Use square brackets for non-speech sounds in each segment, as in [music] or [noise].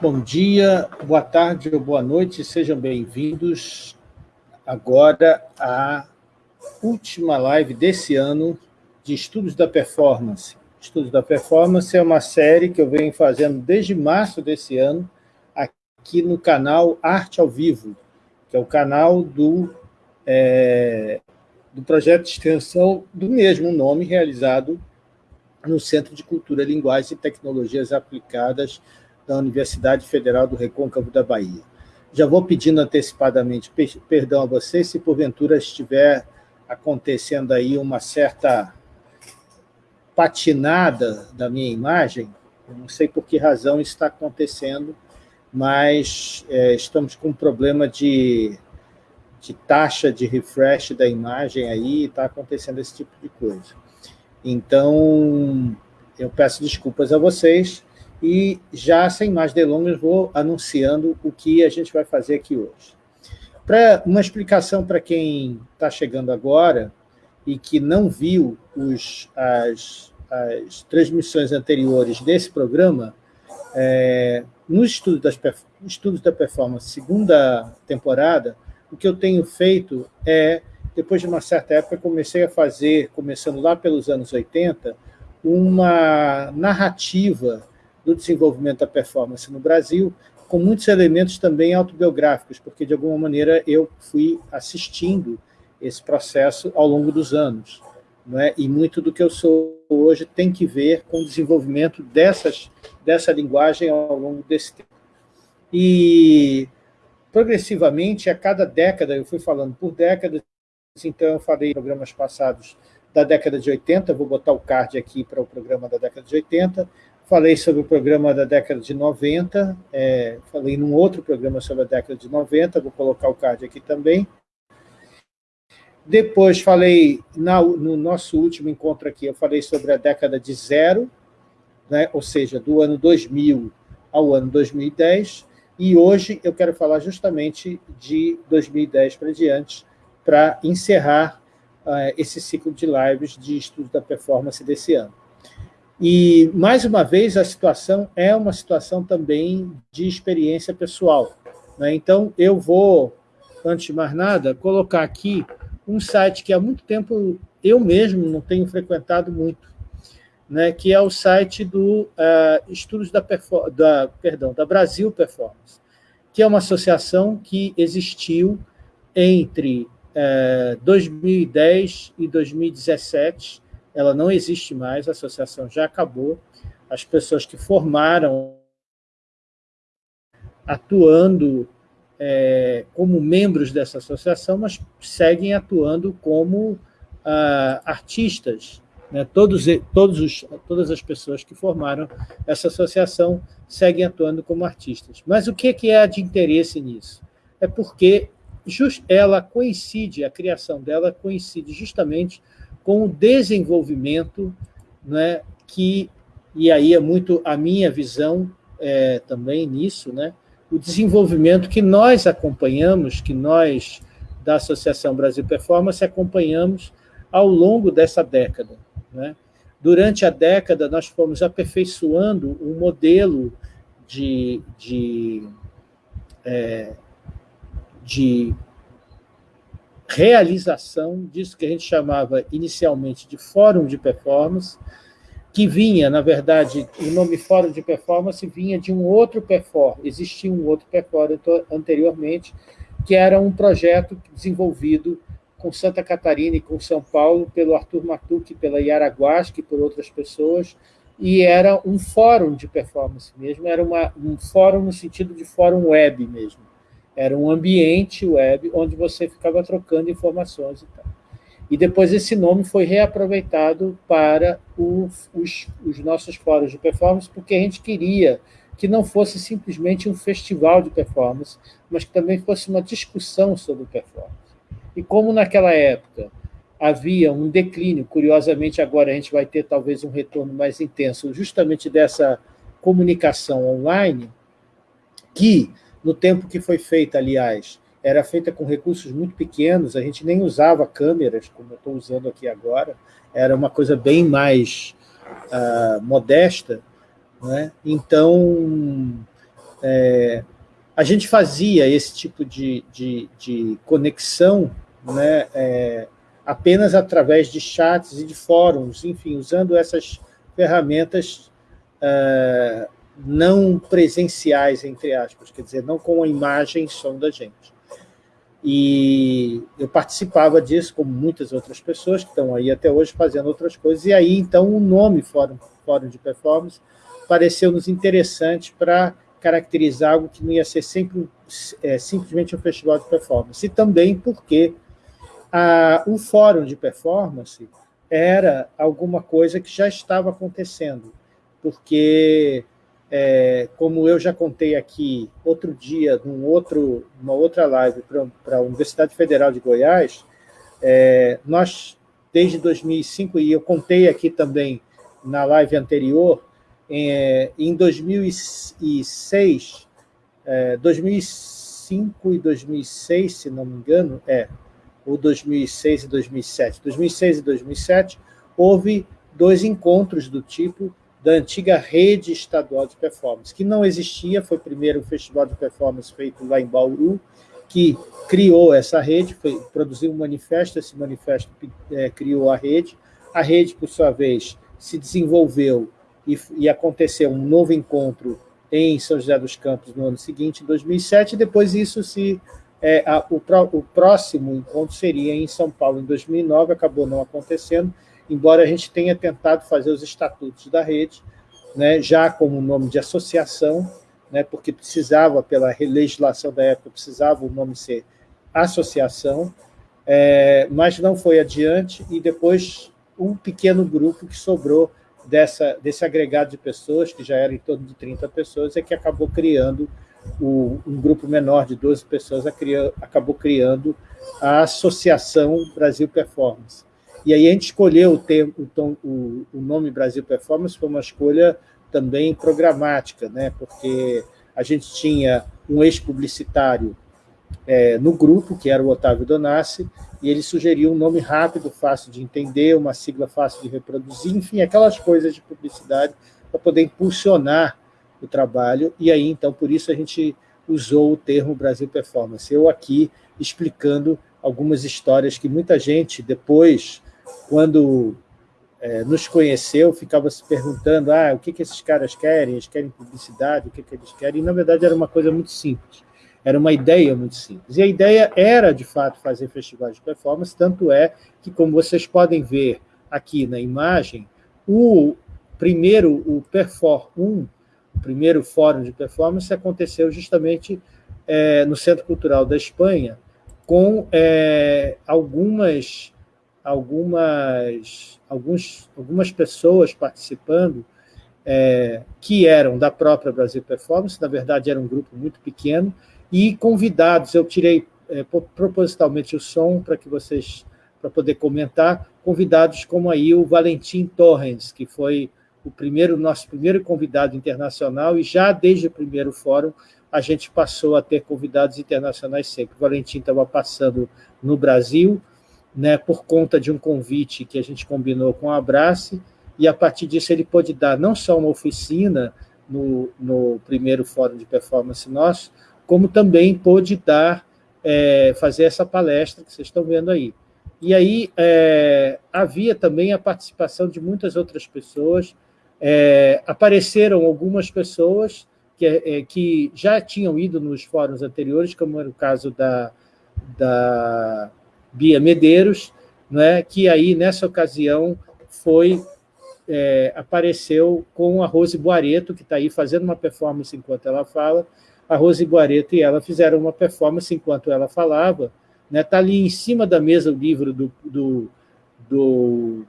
Bom dia, boa tarde ou boa noite, sejam bem-vindos agora à última live desse ano de Estudos da Performance. Estudos da Performance é uma série que eu venho fazendo desde março desse ano, aqui no canal Arte ao Vivo, que é o canal do, é, do projeto de extensão do mesmo nome, realizado no Centro de Cultura, Linguagem e Tecnologias Aplicadas da Universidade Federal do Recôncavo da Bahia. Já vou pedindo antecipadamente perdão a vocês se porventura estiver acontecendo aí uma certa patinada da minha imagem, eu não sei por que razão está acontecendo, mas é, estamos com um problema de, de taxa de refresh da imagem aí, está acontecendo esse tipo de coisa. Então, eu peço desculpas a vocês, e já, sem mais delongas, vou anunciando o que a gente vai fazer aqui hoje. Para uma explicação para quem está chegando agora e que não viu os, as, as transmissões anteriores desse programa, é, no estudo das, estudos da performance, segunda temporada, o que eu tenho feito é, depois de uma certa época, comecei a fazer, começando lá pelos anos 80, uma narrativa do desenvolvimento da performance no Brasil, com muitos elementos também autobiográficos, porque, de alguma maneira, eu fui assistindo esse processo ao longo dos anos. É? E muito do que eu sou hoje tem que ver com o desenvolvimento dessas, dessa linguagem ao longo desse tempo. E, progressivamente, a cada década, eu fui falando por décadas, então eu falei em programas passados da década de 80, vou botar o card aqui para o programa da década de 80, Falei sobre o programa da década de 90, é, falei num outro programa sobre a década de 90, vou colocar o card aqui também. Depois falei, na, no nosso último encontro aqui, eu falei sobre a década de zero, né, ou seja, do ano 2000 ao ano 2010, e hoje eu quero falar justamente de 2010 para diante, para encerrar uh, esse ciclo de lives de estudo da performance desse ano. E, mais uma vez, a situação é uma situação também de experiência pessoal. Né? Então, eu vou, antes de mais nada, colocar aqui um site que há muito tempo eu mesmo não tenho frequentado muito, né? que é o site do uh, Estudos da, da, perdão, da Brasil Performance, que é uma associação que existiu entre uh, eh, 2010 e 2017, ela não existe mais, a associação já acabou, as pessoas que formaram atuando é, como membros dessa associação, mas seguem atuando como ah, artistas. Né? Todos, todos os, todas as pessoas que formaram essa associação seguem atuando como artistas. Mas o que é de interesse nisso? É porque ela coincide, a criação dela coincide justamente com o desenvolvimento, né, que, e aí é muito a minha visão é, também nisso, né, o desenvolvimento que nós acompanhamos, que nós, da Associação Brasil Performance, acompanhamos ao longo dessa década. Né? Durante a década, nós fomos aperfeiçoando um modelo de, de, é, de realização disso que a gente chamava inicialmente de Fórum de Performance, que vinha, na verdade, o nome Fórum de Performance vinha de um outro perform, existia um outro perform anteriormente, que era um projeto desenvolvido com Santa Catarina e com São Paulo, pelo Arthur Matuque, pela Yaraguasca e por outras pessoas, e era um fórum de performance mesmo, era uma, um fórum no sentido de fórum web mesmo. Era um ambiente web onde você ficava trocando informações e tal. E depois esse nome foi reaproveitado para o, os, os nossos fóruns de performance, porque a gente queria que não fosse simplesmente um festival de performance, mas que também fosse uma discussão sobre performance. E como naquela época havia um declínio, curiosamente agora a gente vai ter talvez um retorno mais intenso, justamente dessa comunicação online, que no tempo que foi feita, aliás, era feita com recursos muito pequenos, a gente nem usava câmeras, como eu estou usando aqui agora, era uma coisa bem mais uh, modesta. Né? Então, é, a gente fazia esse tipo de, de, de conexão né, é, apenas através de chats e de fóruns, enfim, usando essas ferramentas é, não presenciais, entre aspas, quer dizer, não com a imagem e som da gente. E eu participava disso, como muitas outras pessoas que estão aí até hoje fazendo outras coisas, e aí, então, o nome Fórum, Fórum de Performance pareceu-nos interessante para caracterizar algo que não ia ser sempre é, simplesmente um festival de performance, e também porque a, o Fórum de Performance era alguma coisa que já estava acontecendo, porque é, como eu já contei aqui outro dia, num outro, numa outra live para a Universidade Federal de Goiás, é, nós, desde 2005, e eu contei aqui também na live anterior, é, em 2006, é, 2005 e 2006, se não me engano, é, ou 2006 e 2007, 2006 e 2007, houve dois encontros do tipo da antiga rede estadual de performance, que não existia, foi primeiro o festival de performance feito lá em Bauru, que criou essa rede, foi, produziu um manifesto, esse manifesto é, criou a rede, a rede, por sua vez, se desenvolveu e, e, aconteceu um novo encontro em São José dos Campos no ano seguinte, em 2007, e depois isso se... É, a, o, o próximo encontro seria em São Paulo, em 2009, acabou não acontecendo, embora a gente tenha tentado fazer os estatutos da rede, né, já como nome de associação, né, porque precisava, pela legislação da época, precisava o nome ser associação, é, mas não foi adiante, e depois um pequeno grupo que sobrou dessa, desse agregado de pessoas, que já era em torno de 30 pessoas, é que acabou criando, o, um grupo menor de 12 pessoas acabou criando a Associação Brasil Performance. E aí a gente escolheu o, termo, o, o nome Brasil Performance, foi uma escolha também programática, né? porque a gente tinha um ex-publicitário é, no grupo, que era o Otávio Donassi, e ele sugeriu um nome rápido, fácil de entender, uma sigla fácil de reproduzir, enfim, aquelas coisas de publicidade para poder impulsionar o trabalho, e aí, então, por isso a gente usou o termo Brasil Performance. Eu aqui explicando algumas histórias que muita gente depois quando é, nos conheceu, ficava se perguntando ah, o que, que esses caras querem, eles querem publicidade, o que, que eles querem, e, na verdade, era uma coisa muito simples, era uma ideia muito simples. E a ideia era, de fato, fazer festivais de performance, tanto é que, como vocês podem ver aqui na imagem, o primeiro, o Perfor 1, o primeiro fórum de performance, aconteceu justamente é, no Centro Cultural da Espanha, com é, algumas algumas, alguns, algumas pessoas participando é, que eram da própria Brasil Performance, na verdade era um grupo muito pequeno, e convidados, eu tirei é, propositalmente o som para que vocês, para poder comentar, convidados como aí o Valentim Torrens, que foi o primeiro nosso primeiro convidado internacional, e já desde o primeiro fórum a gente passou a ter convidados internacionais sempre. O Valentim estava passando no Brasil, né, por conta de um convite que a gente combinou com a Abrace, e a partir disso ele pôde dar não só uma oficina no, no primeiro fórum de performance nosso, como também pôde dar, é, fazer essa palestra que vocês estão vendo aí. E aí é, havia também a participação de muitas outras pessoas, é, apareceram algumas pessoas que, é, que já tinham ido nos fóruns anteriores, como era o caso da, da Bia Medeiros, né, que aí, nessa ocasião, foi é, apareceu com a Rose Boareto, que está aí fazendo uma performance enquanto ela fala. A Rose Boareto e ela fizeram uma performance enquanto ela falava. Está né, tá ali em cima da mesa o livro do, do, do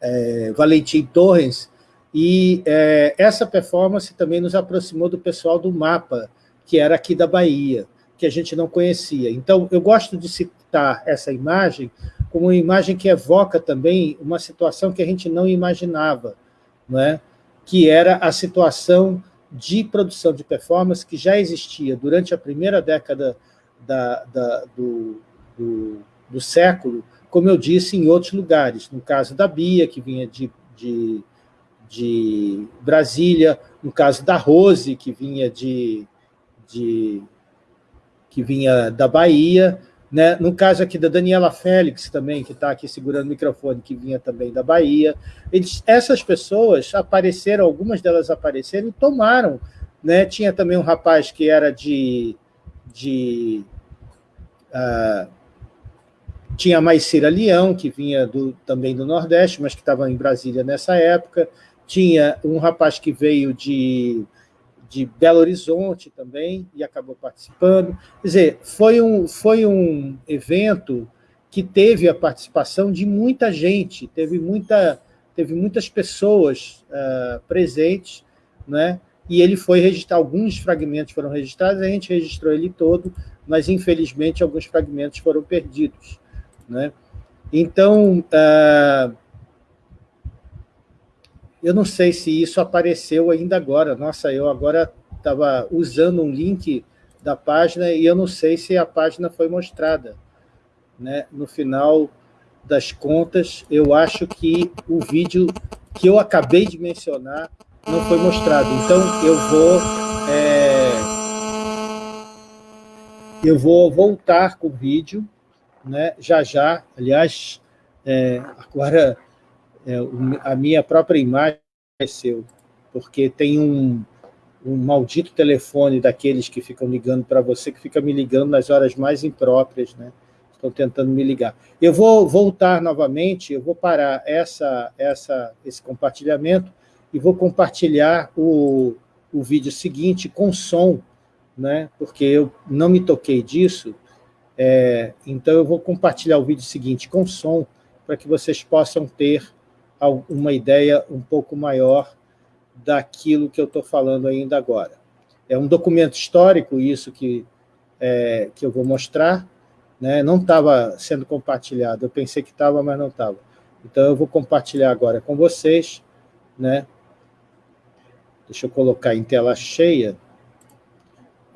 é, Valentim Torres, e é, essa performance também nos aproximou do pessoal do Mapa, que era aqui da Bahia, que a gente não conhecia. Então, eu gosto de citar essa imagem como uma imagem que evoca também uma situação que a gente não imaginava, não é? que era a situação de produção de performance que já existia durante a primeira década da, da, do, do, do, século, como eu disse, em outros lugares. No caso da Bia, que vinha de, de, de Brasília, no caso da Rose, que vinha de, de que vinha da Bahia, né? no caso aqui da Daniela Félix também, que está aqui segurando o microfone, que vinha também da Bahia. Eles, essas pessoas apareceram, algumas delas apareceram e tomaram. Né? Tinha também um rapaz que era de... de uh, tinha mais Cira Leão, que vinha do, também do Nordeste, mas que estava em Brasília nessa época. Tinha um rapaz que veio de, de Belo Horizonte também e acabou participando. Quer dizer, foi um, foi um evento que teve a participação de muita gente, teve, muita, teve muitas pessoas uh, presentes, né? e ele foi registrar, alguns fragmentos foram registrados, a gente registrou ele todo, mas, infelizmente, alguns fragmentos foram perdidos. Né? Então, uh, eu não sei se isso apareceu ainda agora. Nossa, eu agora estava usando um link da página e eu não sei se a página foi mostrada. Né? No final das contas, eu acho que o vídeo que eu acabei de mencionar não foi mostrado. Então, eu vou... É, eu vou voltar com o vídeo né, já já. Aliás, é, agora é, a minha própria imagem apareceu, porque tem um, um maldito telefone daqueles que ficam ligando para você, que fica me ligando nas horas mais impróprias, né? Estão tentando me ligar. Eu vou voltar novamente, eu vou parar essa, essa, esse compartilhamento e vou compartilhar o, o vídeo seguinte com som, né? porque eu não me toquei disso, é, então, eu vou compartilhar o vídeo seguinte com som, para que vocês possam ter uma ideia um pouco maior daquilo que eu estou falando ainda agora. É um documento histórico, isso que, é, que eu vou mostrar, né? não estava sendo compartilhado, eu pensei que estava, mas não estava. Então, eu vou compartilhar agora com vocês. Né? Deixa eu colocar em tela cheia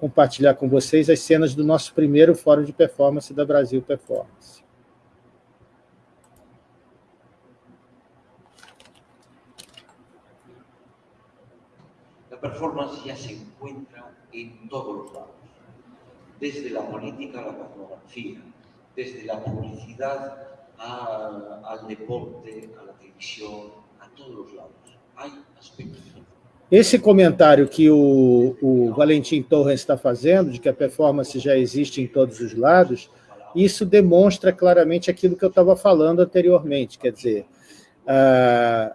compartilhar com vocês as cenas do nosso primeiro Fórum de Performance da Brasil Performance. A performance já se encontra em todos os lados, desde a política a la fotografía, desde a publicidade ao deporte, a la televisión, a todos os lados. Há aspectos. Esse comentário que o, o Valentim Torres está fazendo, de que a performance já existe em todos os lados, isso demonstra claramente aquilo que eu estava falando anteriormente, quer dizer, uh,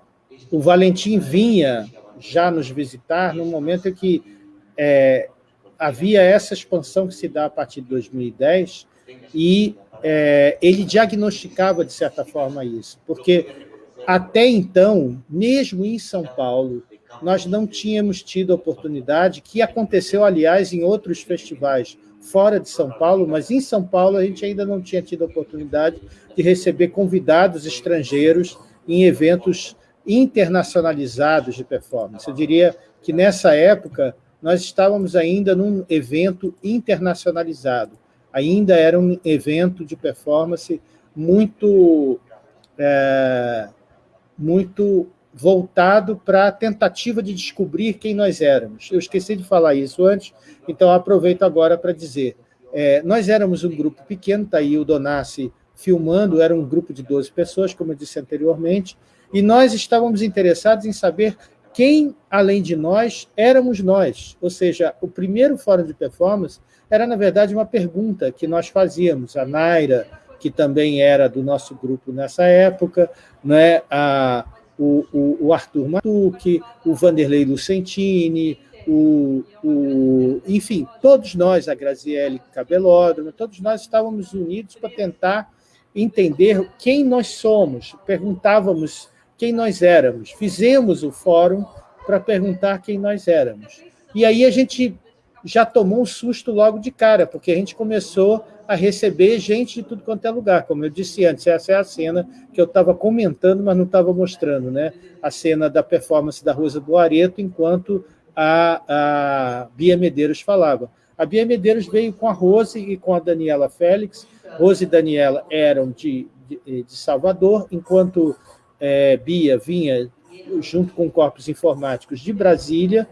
o Valentim vinha já nos visitar no momento em que é, havia essa expansão que se dá a partir de 2010 e é, ele diagnosticava, de certa forma, isso, porque até então, mesmo em São Paulo, nós não tínhamos tido oportunidade, que aconteceu, aliás, em outros festivais fora de São Paulo, mas em São Paulo a gente ainda não tinha tido oportunidade de receber convidados estrangeiros em eventos internacionalizados de performance. Eu diria que nessa época nós estávamos ainda num evento internacionalizado, ainda era um evento de performance muito, é, muito voltado para a tentativa de descobrir quem nós éramos. Eu esqueci de falar isso antes, então aproveito agora para dizer. É, nós éramos um grupo pequeno, está aí o Donassi filmando, era um grupo de 12 pessoas, como eu disse anteriormente, e nós estávamos interessados em saber quem, além de nós, éramos nós. Ou seja, o primeiro fórum de performance era, na verdade, uma pergunta que nós fazíamos. A Naira, que também era do nosso grupo nessa época, né? a, o, o, o Arthur Matuque, o Vanderlei Lucentini, o, o, enfim, todos nós, a Graziele Cabelódromo, todos nós estávamos unidos para tentar entender quem nós somos, perguntávamos quem nós éramos, fizemos o fórum para perguntar quem nós éramos. E aí a gente já tomou um susto logo de cara, porque a gente começou a receber gente de tudo quanto é lugar. Como eu disse antes, essa é a cena que eu estava comentando, mas não estava mostrando, né? a cena da performance da Rosa do Areto, enquanto a, a Bia Medeiros falava. A Bia Medeiros veio com a Rose e com a Daniela Félix. Rose e Daniela eram de, de, de Salvador, enquanto é, Bia vinha junto com corpos informáticos de Brasília,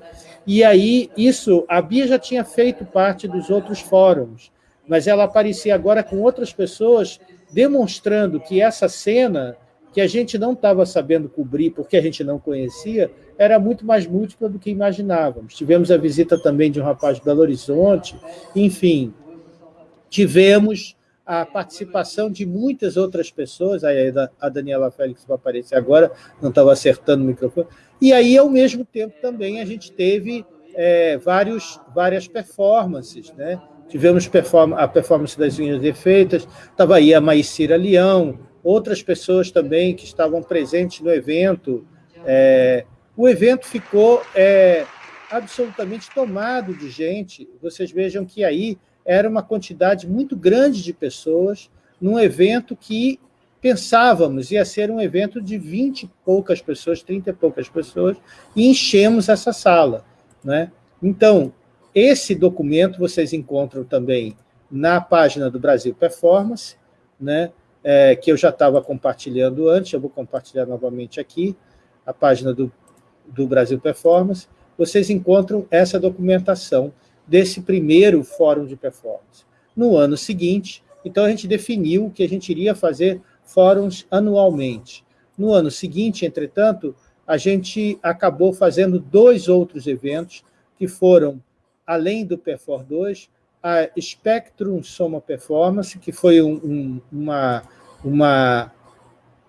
e aí isso, a Bia já tinha feito parte dos outros fóruns, mas ela aparecia agora com outras pessoas demonstrando que essa cena, que a gente não estava sabendo cobrir porque a gente não conhecia, era muito mais múltipla do que imaginávamos. Tivemos a visita também de um rapaz de Belo Horizonte, enfim, tivemos a participação de muitas outras pessoas, aí a Daniela Félix vai aparecer agora, não estava acertando o microfone, e aí, ao mesmo tempo, também a gente teve é, vários, várias performances, né? Tivemos perform a performance das unhas defeitas, estava aí a Maicira Leão, outras pessoas também que estavam presentes no evento. É, o evento ficou é, absolutamente tomado de gente. Vocês vejam que aí era uma quantidade muito grande de pessoas num evento que pensávamos ia ser um evento de 20 e poucas pessoas, 30 e poucas pessoas, e enchemos essa sala. Né? Então, esse documento vocês encontram também na página do Brasil Performance, né? É, que eu já estava compartilhando antes, eu vou compartilhar novamente aqui, a página do, do Brasil Performance, vocês encontram essa documentação desse primeiro fórum de performance. No ano seguinte, então a gente definiu que a gente iria fazer fóruns anualmente. No ano seguinte, entretanto, a gente acabou fazendo dois outros eventos que foram, além do Perfor 2, a Spectrum Soma Performance, que foi um, um, uma, uma,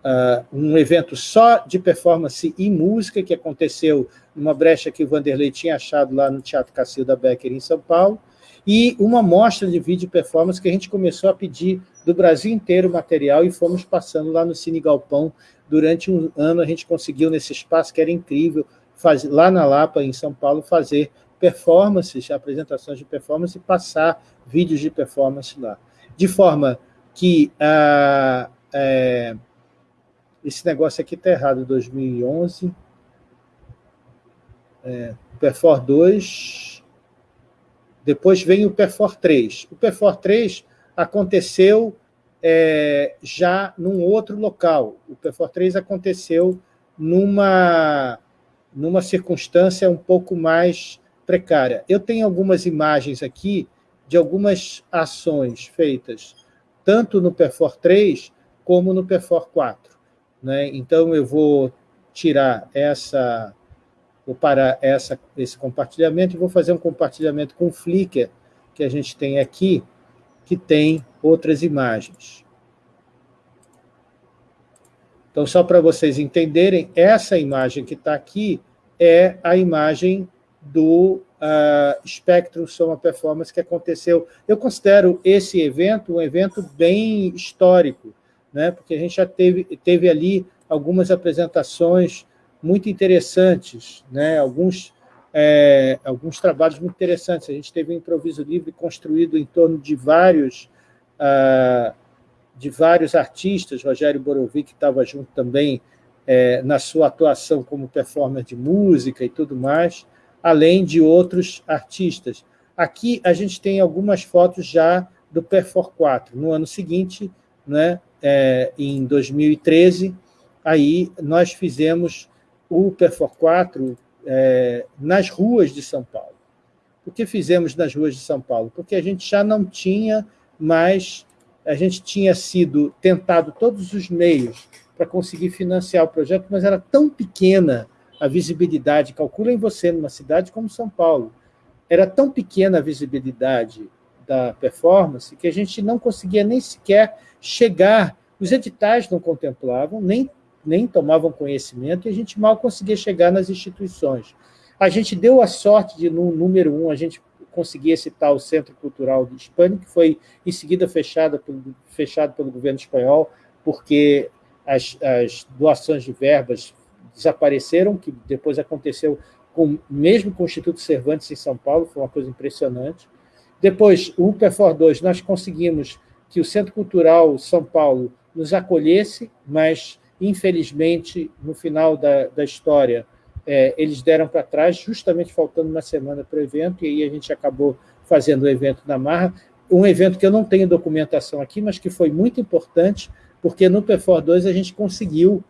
uh, um evento só de performance e música, que aconteceu numa brecha que o Vanderlei tinha achado lá no Teatro Cacilda Becker, em São Paulo, e uma mostra de vídeo performance que a gente começou a pedir do Brasil inteiro material e fomos passando lá no Cine Galpão. Durante um ano a gente conseguiu, nesse espaço que era incrível, fazer, lá na Lapa, em São Paulo, fazer performances, apresentações de performance e passar vídeos de performance lá. De forma que é, esse negócio aqui está errado, 2011, é, Perfor 2, depois vem o Perfor 3. O Perfor 3 aconteceu é, já num outro local. O Perfor 3 aconteceu numa, numa circunstância um pouco mais precária. Eu tenho algumas imagens aqui de algumas ações feitas tanto no Perfor 3 como no Perfor 4. Né? Então, eu vou tirar essa vou parar essa, esse compartilhamento e vou fazer um compartilhamento com o Flickr, que a gente tem aqui, que tem outras imagens. Então, só para vocês entenderem, essa imagem que está aqui é a imagem do uh, Spectrum Soma Performance que aconteceu. Eu considero esse evento um evento bem histórico, né? porque a gente já teve, teve ali algumas apresentações muito interessantes, né? alguns, é, alguns trabalhos muito interessantes. A gente teve um improviso livre construído em torno de vários, ah, de vários artistas, Rogério Borovic estava junto também é, na sua atuação como performer de música e tudo mais, além de outros artistas. Aqui a gente tem algumas fotos já do Perfor 4. No ano seguinte, né, é, em 2013, aí nós fizemos o Perfor 4 é, nas ruas de São Paulo. Por que fizemos nas ruas de São Paulo? Porque a gente já não tinha mais, a gente tinha sido tentado todos os meios para conseguir financiar o projeto, mas era tão pequena a visibilidade, calculem você numa cidade como São Paulo, era tão pequena a visibilidade da performance que a gente não conseguia nem sequer chegar, os editais não contemplavam, nem nem tomavam conhecimento e a gente mal conseguia chegar nas instituições. A gente deu a sorte de, no número um, a gente conseguia citar o Centro Cultural Espanha, que foi em seguida fechado pelo, fechado pelo governo espanhol, porque as, as doações de verbas desapareceram, que depois aconteceu com, mesmo com o Instituto Cervantes em São Paulo, foi uma coisa impressionante. Depois, o UPEFOR 2, nós conseguimos que o Centro Cultural São Paulo nos acolhesse, mas Infelizmente, no final da, da história, é, eles deram para trás, justamente faltando uma semana para o evento, e aí a gente acabou fazendo o evento na Marra, um evento que eu não tenho documentação aqui, mas que foi muito importante, porque no PFOR 2 a gente conseguiu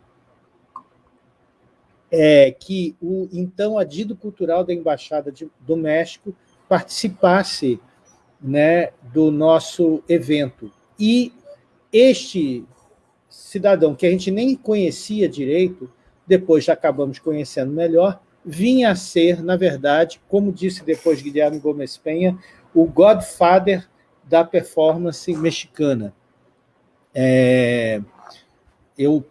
é, que o então adido cultural da Embaixada de, do México participasse né, do nosso evento. E este cidadão, que a gente nem conhecia direito, depois já acabamos conhecendo melhor, vinha a ser, na verdade, como disse depois Guilherme Gomes Penha, o godfather da performance mexicana. É, eu,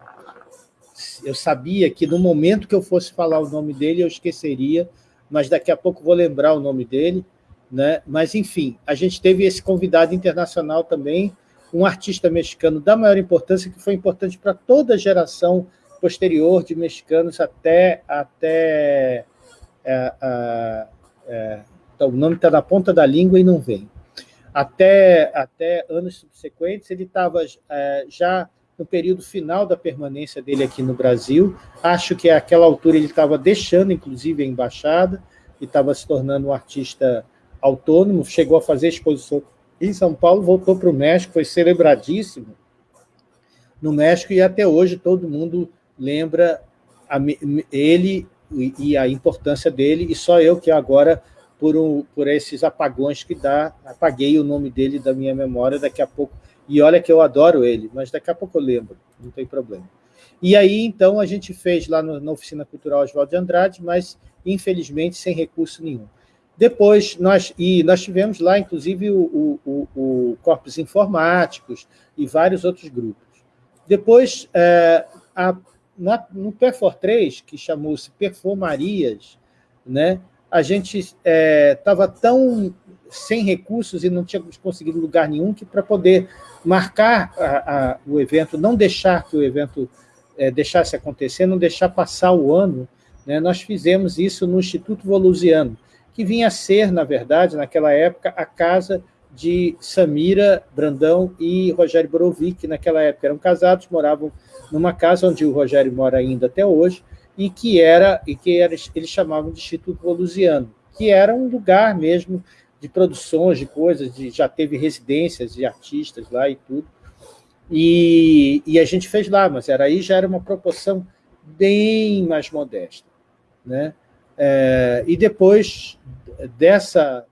eu sabia que no momento que eu fosse falar o nome dele, eu esqueceria, mas daqui a pouco vou lembrar o nome dele. Né? Mas, enfim, a gente teve esse convidado internacional também, um artista mexicano da maior importância, que foi importante para toda a geração posterior de mexicanos até. até é, é, então, o nome está na ponta da língua e não vem. Até, até anos subsequentes, ele estava é, já no período final da permanência dele aqui no Brasil. Acho que àquela altura ele estava deixando, inclusive, a embaixada e estava se tornando um artista autônomo. Chegou a fazer exposição em São Paulo, voltou para o México, foi celebradíssimo no México e até hoje todo mundo lembra a, ele e a importância dele, e só eu que agora, por, um, por esses apagões que dá, apaguei o nome dele da minha memória, daqui a pouco, e olha que eu adoro ele, mas daqui a pouco eu lembro, não tem problema. E aí, então, a gente fez lá na Oficina Cultural Oswaldo de Andrade, mas, infelizmente, sem recurso nenhum. Depois, nós, e nós tivemos lá, inclusive, o, o, o Corpos Informáticos e vários outros grupos. Depois, é, a, na, no Perfor 3, que chamou-se Performarias, né, a gente estava é, tão sem recursos e não tínhamos conseguido lugar nenhum que para poder marcar a, a, o evento, não deixar que o evento é, deixasse acontecer, não deixar passar o ano, né, nós fizemos isso no Instituto Volusiano, que vinha a ser, na verdade, naquela época, a casa de Samira Brandão e Rogério Borovic, que naquela época eram casados, moravam numa casa onde o Rogério mora ainda até hoje, e que era e que era, eles chamavam de Instituto Volusiano, que era um lugar mesmo de produções, de coisas, de, já teve residências de artistas lá e tudo. E, e a gente fez lá, mas era aí já era uma proporção bem mais modesta. Né? É, e depois dessa,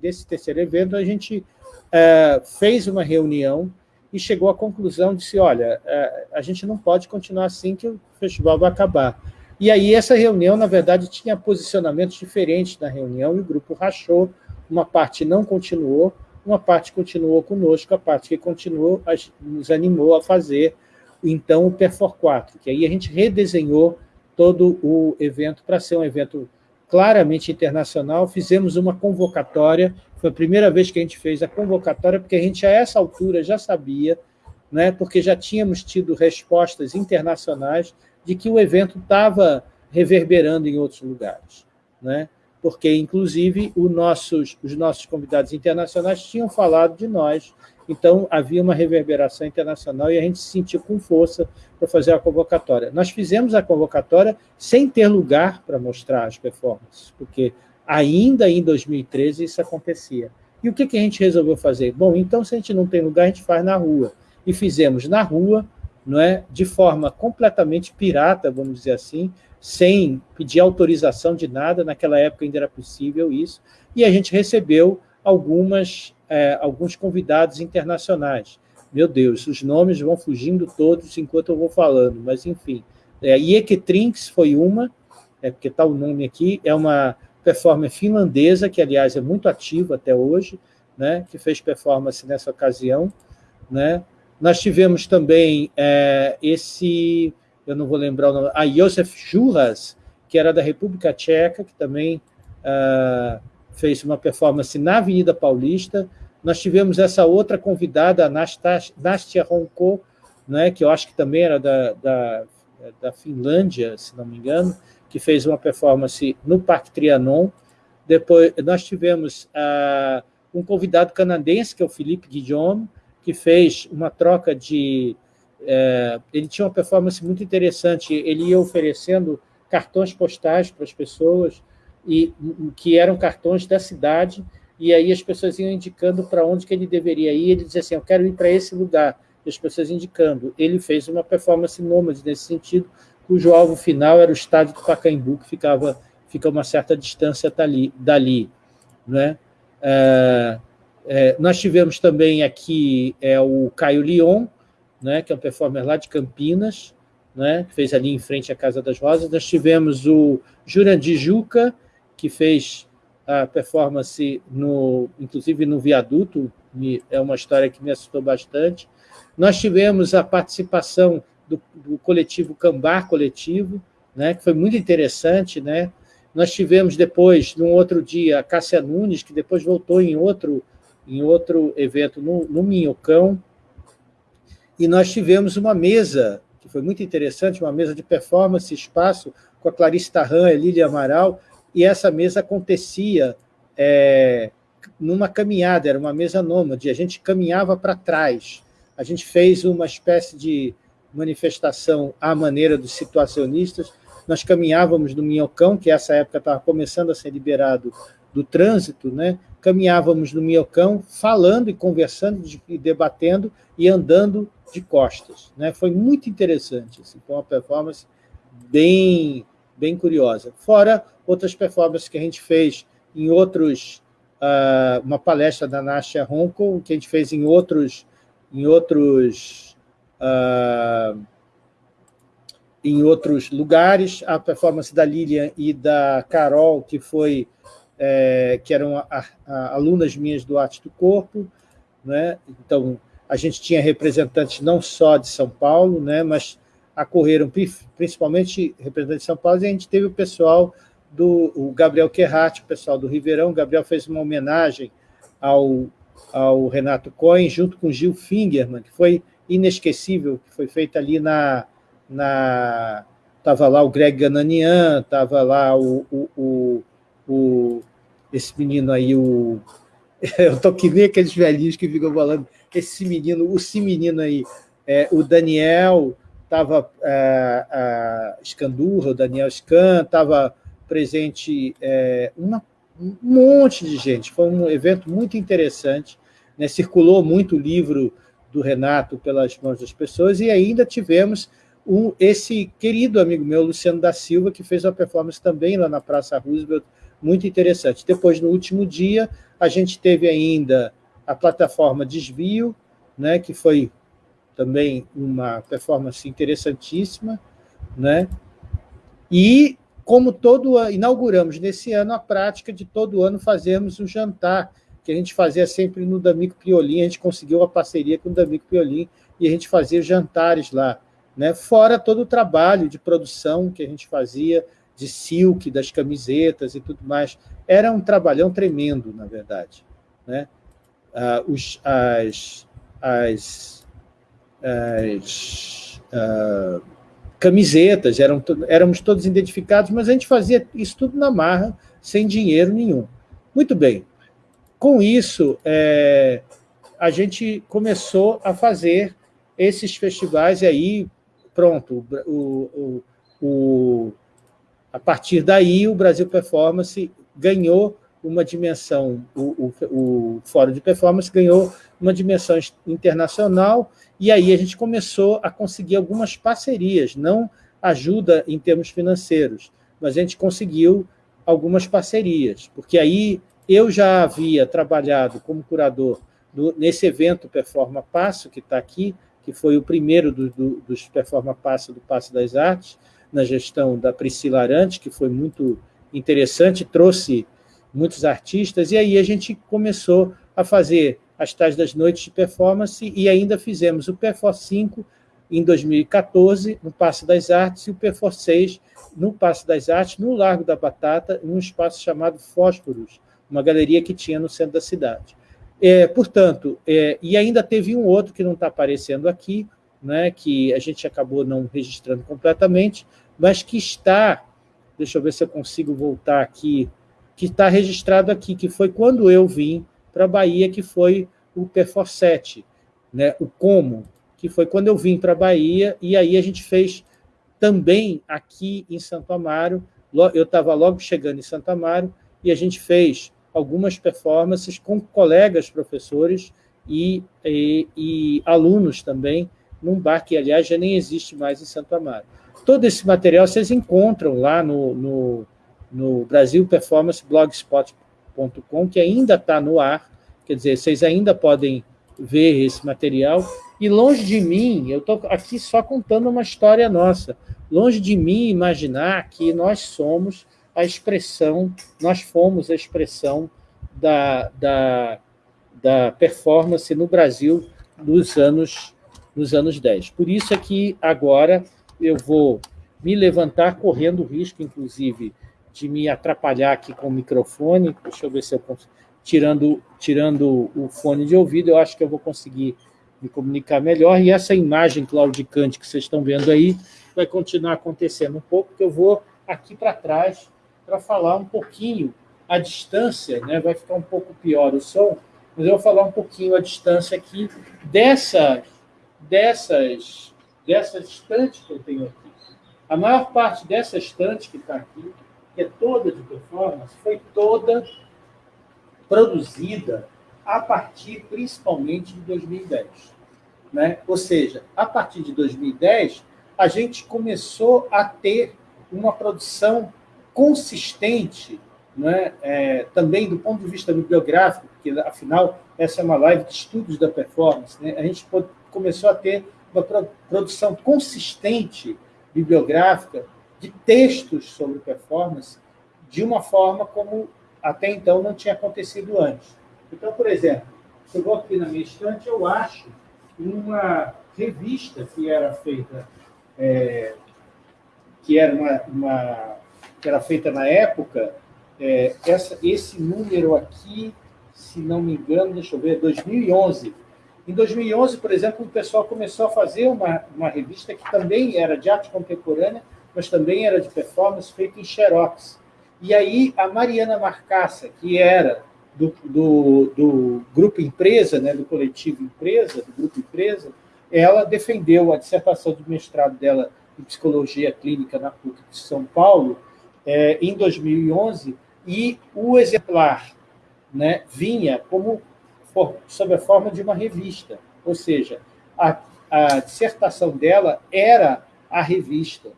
desse terceiro evento, a gente é, fez uma reunião e chegou à conclusão de se, olha, é, a gente não pode continuar assim que o festival vai acabar. E aí essa reunião, na verdade, tinha posicionamentos diferentes na reunião e o grupo rachou, uma parte não continuou, uma parte continuou conosco, a parte que continuou nos animou a fazer, então, o Perfor 4, que aí a gente redesenhou todo o evento para ser um evento claramente internacional, fizemos uma convocatória, foi a primeira vez que a gente fez a convocatória, porque a gente, a essa altura, já sabia, né, porque já tínhamos tido respostas internacionais de que o evento estava reverberando em outros lugares. Né? Porque, inclusive, nossos, os nossos convidados internacionais tinham falado de nós então, havia uma reverberação internacional e a gente se sentiu com força para fazer a convocatória. Nós fizemos a convocatória sem ter lugar para mostrar as performances, porque ainda em 2013 isso acontecia. E o que, que a gente resolveu fazer? Bom, então, se a gente não tem lugar, a gente faz na rua. E fizemos na rua, não é, de forma completamente pirata, vamos dizer assim, sem pedir autorização de nada, naquela época ainda era possível isso, e a gente recebeu algumas é, alguns convidados internacionais. Meu Deus, os nomes vão fugindo todos enquanto eu vou falando, mas enfim. É, Ieketrix foi uma, é, porque está o nome aqui, é uma performance finlandesa, que, aliás, é muito ativa até hoje, né, que fez performance nessa ocasião. Né. Nós tivemos também é, esse, eu não vou lembrar o nome, a Josef Juras, que era da República Tcheca, que também... Uh, fez uma performance na Avenida Paulista. Nós tivemos essa outra convidada, a Nastia Ronco, né, que eu acho que também era da, da, da Finlândia, se não me engano, que fez uma performance no Parque Trianon. Depois, nós tivemos uh, um convidado canadense, que é o Felipe Guillaume, que fez uma troca de... Uh, ele tinha uma performance muito interessante, ele ia oferecendo cartões postais para as pessoas, e que eram cartões da cidade, e aí as pessoas iam indicando para onde que ele deveria ir, ele dizia assim, eu quero ir para esse lugar, e as pessoas indicando. Ele fez uma performance nômade nesse sentido, cujo alvo final era o estádio do Pacaembu, que ficava, fica uma certa distância dali. dali né? É, é, nós tivemos também aqui é, o Caio Lyon, né, que é um performer lá de Campinas, né, que fez ali em frente à Casa das Rosas. Nós tivemos o Jurandir Juca, que fez a performance, no, inclusive no viaduto, é uma história que me assustou bastante. Nós tivemos a participação do, do coletivo Cambar Coletivo, né, que foi muito interessante. Né? Nós tivemos depois, num outro dia, a Cássia Nunes, que depois voltou em outro, em outro evento no, no Minhocão, e nós tivemos uma mesa, que foi muito interessante, uma mesa de performance espaço, com a Clarice Tarran e Lília Amaral, e essa mesa acontecia é, numa caminhada, era uma mesa nômade, a gente caminhava para trás, a gente fez uma espécie de manifestação à maneira dos situacionistas, nós caminhávamos no Minhocão, que essa época estava começando a ser liberado do trânsito, né? caminhávamos no Minhocão falando e conversando e debatendo e andando de costas. Né? Foi muito interessante, assim, foi uma performance bem, bem curiosa. Fora outras performances que a gente fez em outros, uh, uma palestra da Nasha Ronco, que a gente fez em outros, em outros, uh, em outros lugares, a performance da Lilian e da Carol, que foi é, que eram a, a, alunas minhas do Arte do Corpo, né? então a gente tinha representantes não só de São Paulo, né? mas acorreram principalmente representantes de São Paulo, e a gente teve o pessoal do o Gabriel Querrat, o pessoal do Ribeirão. O Gabriel fez uma homenagem ao, ao Renato Cohen, junto com Gil Fingerman, que foi inesquecível, que foi feita ali na... na estava lá o Greg Gananian, estava lá o, o, o, o, esse menino aí, o... [laughs] Eu estou que nem aqueles velhinhos que ficam falando, esse menino, o esse menino aí, é, o Daniel, estava é, a Scandurra, o Daniel Scan, estava presente é, uma, um monte de gente. Foi um evento muito interessante, né? circulou muito o livro do Renato pelas mãos das pessoas, e ainda tivemos um, esse querido amigo meu, Luciano da Silva, que fez uma performance também lá na Praça Roosevelt, muito interessante. Depois, no último dia, a gente teve ainda a plataforma Desvio, né, que foi também uma performance interessantíssima, né? E como todo ano, inauguramos nesse ano a prática de todo ano fazermos um jantar, que a gente fazia sempre no D'Amico Piolim, a gente conseguiu uma parceria com o D'Amico Piolim, e a gente fazia jantares lá, né? fora todo o trabalho de produção que a gente fazia, de silk, das camisetas e tudo mais. Era um trabalhão tremendo, na verdade. Né? Ah, os, as, as, as ah, camisetas, eram, éramos todos identificados, mas a gente fazia isso tudo na marra, sem dinheiro nenhum. Muito bem. Com isso, é, a gente começou a fazer esses festivais, e aí, pronto, o, o, o, a partir daí o Brasil Performance ganhou uma dimensão, o, o, o Fórum de Performance ganhou uma dimensão internacional, e aí a gente começou a conseguir algumas parcerias, não ajuda em termos financeiros, mas a gente conseguiu algumas parcerias, porque aí eu já havia trabalhado como curador do, nesse evento Performa Passo, que está aqui, que foi o primeiro do, do, dos Performa Passo do Passo das Artes, na gestão da Priscila Arante, que foi muito interessante, trouxe muitos artistas, e aí a gente começou a fazer as tais das noites de performance e ainda fizemos o Perfor 5 em 2014, no Passo das Artes, e o Perfor 6 no Passo das Artes, no Largo da Batata, em um espaço chamado Fósforos, uma galeria que tinha no centro da cidade. É, portanto, é, e ainda teve um outro que não está aparecendo aqui, né, que a gente acabou não registrando completamente, mas que está, deixa eu ver se eu consigo voltar aqui, que está registrado aqui, que foi quando eu vim para a Bahia, que foi o Perfor 7, né, o Como, que foi quando eu vim para a Bahia, e aí a gente fez também aqui em Santo Amaro, eu estava logo chegando em Santo Amaro, e a gente fez algumas performances com colegas professores e, e, e alunos também, num bar que, aliás, já nem existe mais em Santo Amaro. todo esse material vocês encontram lá no, no, no Brasil Performance Blogspot.com, que ainda está no ar, quer dizer, vocês ainda podem ver esse material. E longe de mim, eu estou aqui só contando uma história nossa, longe de mim imaginar que nós somos a expressão, nós fomos a expressão da, da, da performance no Brasil nos anos, nos anos 10. Por isso é que agora eu vou me levantar correndo o risco, inclusive, de me atrapalhar aqui com o microfone. Deixa eu ver se eu consigo. Tirando, tirando o fone de ouvido, eu acho que eu vou conseguir me comunicar melhor. E essa imagem claudicante que vocês estão vendo aí vai continuar acontecendo um pouco, porque eu vou aqui para trás para falar um pouquinho a distância, né? vai ficar um pouco pior o som, mas eu vou falar um pouquinho a distância aqui dessas, dessas, dessa estante que eu tenho aqui. A maior parte dessa estante que está aqui, que é toda de performance, foi toda produzida a partir, principalmente, de 2010. Né? Ou seja, a partir de 2010, a gente começou a ter uma produção consistente, né? É, também do ponto de vista bibliográfico, porque, afinal, essa é uma live de estudos da performance, né? a gente começou a ter uma produção consistente bibliográfica de textos sobre performance de uma forma como até então não tinha acontecido antes. Então, por exemplo, eu vou aqui na minha estante, eu acho uma revista que era feita, é, que era uma, uma, que era feita na época, é, essa, esse número aqui, se não me engano, deixa eu ver, 2011. Em 2011, por exemplo, o pessoal começou a fazer uma, uma revista que também era de arte contemporânea, mas também era de performance, feita em xerox. E aí a Mariana Marcassa, que era do, do, do grupo Empresa, né, do coletivo Empresa, do grupo Empresa, ela defendeu a dissertação de mestrado dela em Psicologia Clínica na PUC de São Paulo, é, em 2011, e o exemplar né, vinha como sob a forma de uma revista, ou seja, a, a dissertação dela era a revista.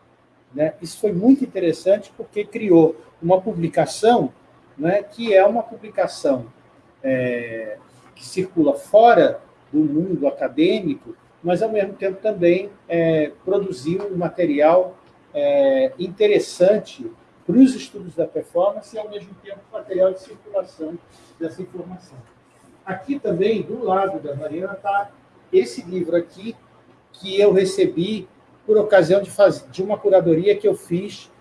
Né? Isso foi muito interessante porque criou uma publicação né, que é uma publicação é, que circula fora do mundo acadêmico, mas, ao mesmo tempo, também é, produziu um material é, interessante para os estudos da performance e, ao mesmo tempo, material de circulação dessa informação. Aqui também, do lado da Mariana, está esse livro aqui, que eu recebi por ocasião de, fazer, de uma curadoria que eu fiz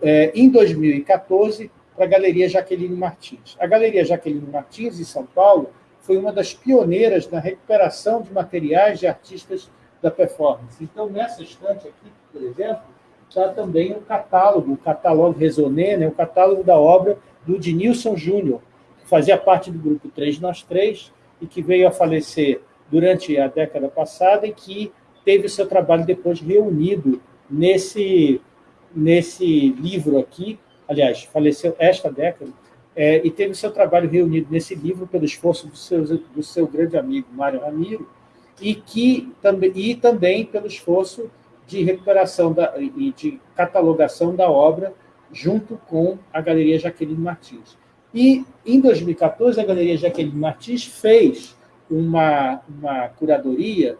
é, em 2014 para a Galeria Jaqueline Martins. A Galeria Jaqueline Martins, em São Paulo, foi uma das pioneiras na recuperação de materiais de artistas da performance. Então, nessa estante aqui, por exemplo, está também o catálogo, o catálogo Resoné, né, o catálogo da obra do Dinilson Júnior, que fazia parte do grupo 3 Nós Três e que veio a falecer durante a década passada e que teve o seu trabalho depois reunido nesse, nesse livro aqui, aliás, faleceu esta década, é, e teve o seu trabalho reunido nesse livro pelo esforço do seu, do seu grande amigo Mário Ramiro, e, que, também, e também pelo esforço de recuperação da, e de catalogação da obra junto com a Galeria Jaqueline Martins. E, em 2014, a Galeria Jaqueline Martins fez uma, uma curadoria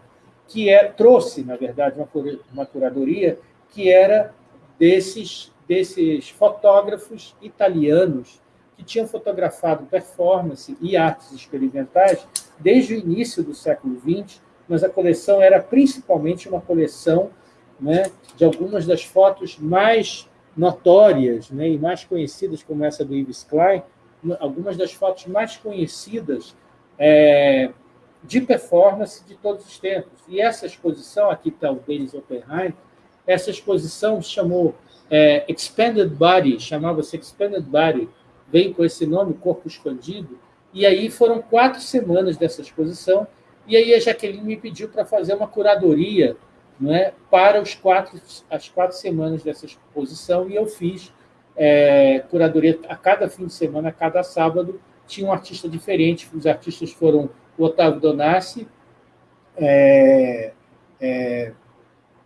que é, trouxe, na verdade, uma, uma curadoria que era desses, desses fotógrafos italianos que tinham fotografado performance e artes experimentais desde o início do século XX, mas a coleção era principalmente uma coleção né, de algumas das fotos mais notórias né, e mais conhecidas, como essa do Yves Klein, algumas das fotos mais conhecidas é, de performance de todos os tempos. E essa exposição, aqui está o Denis Oppenheim, essa exposição chamou é, Expanded Body, chamava-se Expanded Body, vem com esse nome, Corpo Expandido, e aí foram quatro semanas dessa exposição, e aí a Jaqueline me pediu para fazer uma curadoria não é, para os quatro, as quatro semanas dessa exposição, e eu fiz é, curadoria a cada fim de semana, a cada sábado, tinha um artista diferente, os artistas foram o Otávio Donassi, é, é,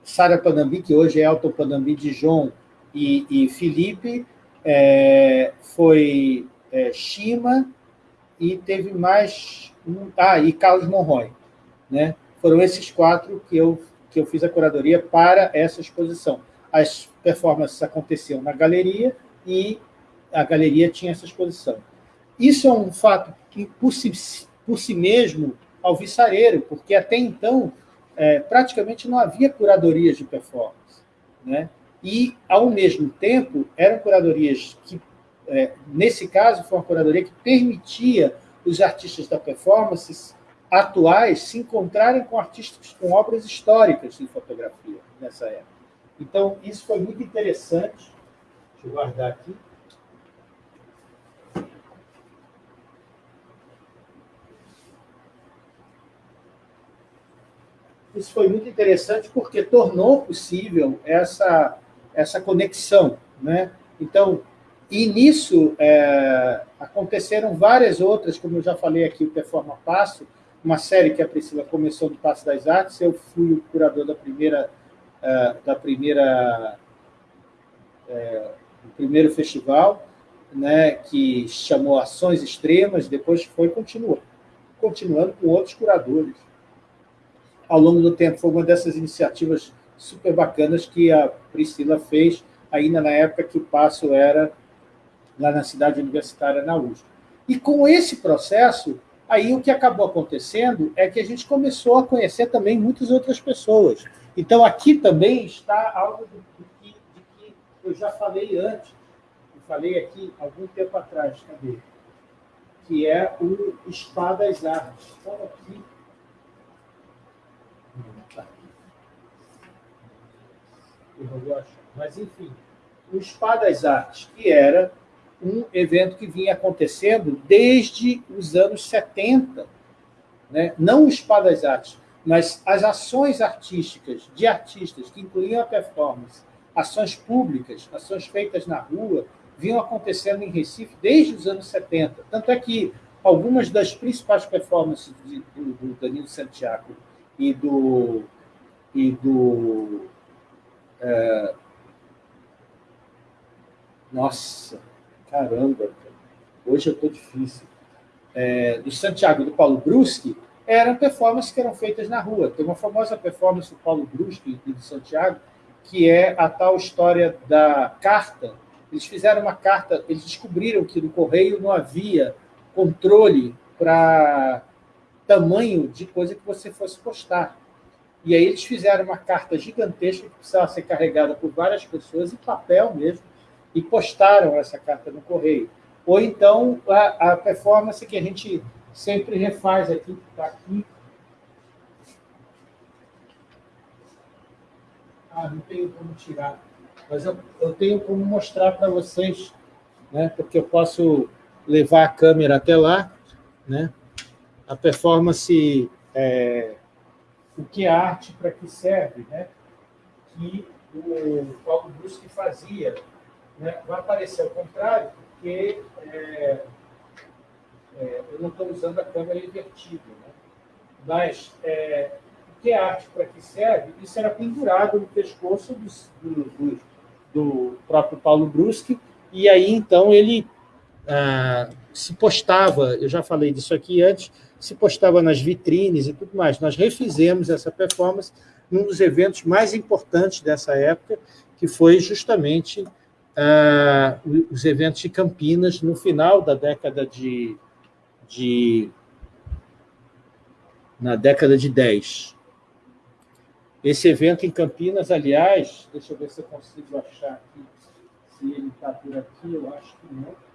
Sara Panambi, que hoje é Elton Panambi, Dijon e, e Felipe, é, foi é, Shima e teve mais um, ah, e Carlos Monroy, né? Foram esses quatro que eu que eu fiz a curadoria para essa exposição. As performances aconteciam na galeria e a galeria tinha essa exposição. Isso é um fato que, si, por si mesmo, alvissareiro, porque até então é, praticamente não havia curadorias de performance. Né? E, ao mesmo tempo, eram curadorias que, é, nesse caso, foi uma curadoria que permitia os artistas da performance atuais se encontrarem com artistas com obras históricas em fotografia nessa época. Então, isso foi muito interessante. Deixa eu guardar aqui. Isso foi muito interessante porque tornou possível essa, essa conexão. Né? Então, e nisso é, aconteceram várias outras, como eu já falei aqui, o Performa Passo, uma série que a Priscila começou no Passo das Artes, eu fui o curador da primeira, uh, da primeira uh, do primeiro festival, né, que chamou Ações Extremas, depois foi continuando, continuando com outros curadores. Ao longo do tempo, foi uma dessas iniciativas super bacanas que a Priscila fez, ainda na época que o Passo era lá na cidade universitária, na USP. E com esse processo, Aí o que acabou acontecendo é que a gente começou a conhecer também muitas outras pessoas. Então, aqui também está algo de que, de que eu já falei antes, eu falei aqui algum tempo atrás, cadê? Que é o Espadas Artes. Estão aqui. Mas, enfim, o Espadas Artes, que era um evento que vinha acontecendo desde os anos 70. Né? Não o Spa das Artes, mas as ações artísticas de artistas, que incluíam a performance, ações públicas, ações feitas na rua, vinham acontecendo em Recife desde os anos 70. Tanto é que algumas das principais performances do, do Danilo Santiago e do, e do é, nossa, caramba, hoje eu estou difícil. É, do Santiago do Paulo Bruschi, eram performances que eram feitas na rua. Tem uma famosa performance do Paulo Bruschi e do Santiago, que é a tal história da carta. Eles fizeram uma carta, eles descobriram que no correio não havia controle para tamanho de coisa que você fosse postar. E aí eles fizeram uma carta gigantesca que precisava ser carregada por várias pessoas, em papel mesmo, e postaram essa carta no correio. Ou então a, a performance que a gente sempre refaz aqui, está aqui. Ah, não tenho como tirar. Mas eu, eu tenho como mostrar para vocês, né? porque eu posso levar a câmera até lá. Né? A performance, é, o que é arte, para que serve, né? que o Paulo Bruschi fazia né, vai aparecer ao contrário, porque é, é, eu não estou usando a câmera invertida. Né? Mas é, o que é arte para que serve? Isso era pendurado no pescoço do, do, do, próprio Paulo Bruschi, e aí então ele ah, se postava, eu já falei disso aqui antes, se postava nas vitrines e tudo mais. Nós refizemos essa performance num dos eventos mais importantes dessa época, que foi justamente uh, os eventos de Campinas no final da década de, de na década de 10. Esse evento em Campinas, aliás, deixa eu ver se eu consigo achar aqui, se ele está por aqui, eu acho que não.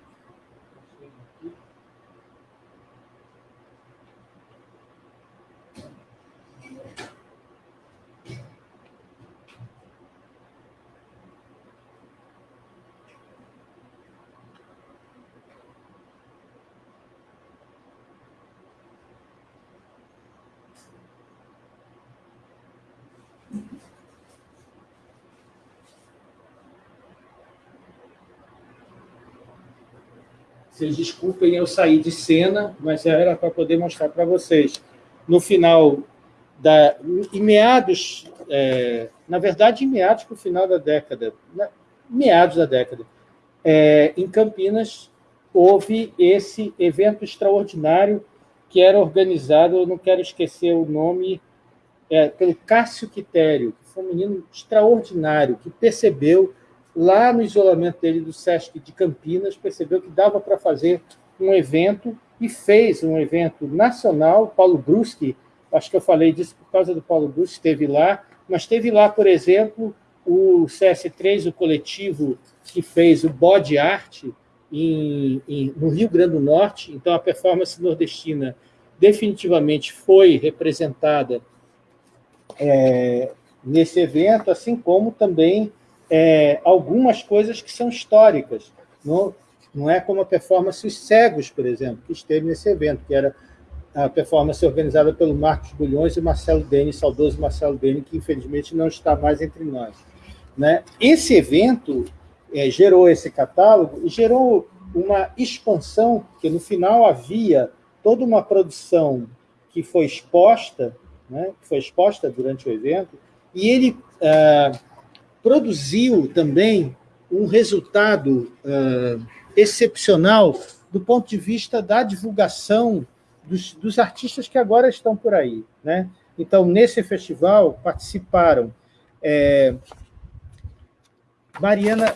Vocês desculpem eu sair de cena, mas era para poder mostrar para vocês. No final, da, em meados, é, na verdade, em meados para o final da década, né, meados da década, é, em Campinas, houve esse evento extraordinário que era organizado, eu não quero esquecer o nome, é, pelo Cássio Quitério, que foi um menino extraordinário, que percebeu, lá no isolamento dele do SESC de Campinas, percebeu que dava para fazer um evento e fez um evento nacional. Paulo Bruschi, acho que eu falei disso por causa do Paulo Bruschi, esteve lá, mas teve lá, por exemplo, o CS3, o coletivo que fez o Bode Arte em, em, no Rio Grande do Norte, então a performance nordestina definitivamente foi representada é, nesse evento, assim como também é, algumas coisas que são históricas. Não, não é como a performance Os Cegos, por exemplo, que esteve nesse evento, que era a performance organizada pelo Marcos Bulhões e Marcelo Dene, saudoso Marcelo Dene, que infelizmente não está mais entre nós. Né? Esse evento é, gerou esse catálogo e gerou uma expansão, que no final havia toda uma produção que foi exposta, né, que foi exposta durante o evento, e ele ah, produziu também um resultado ah, excepcional do ponto de vista da divulgação dos, dos artistas que agora estão por aí. Né? Então, nesse festival participaram é, Mariana,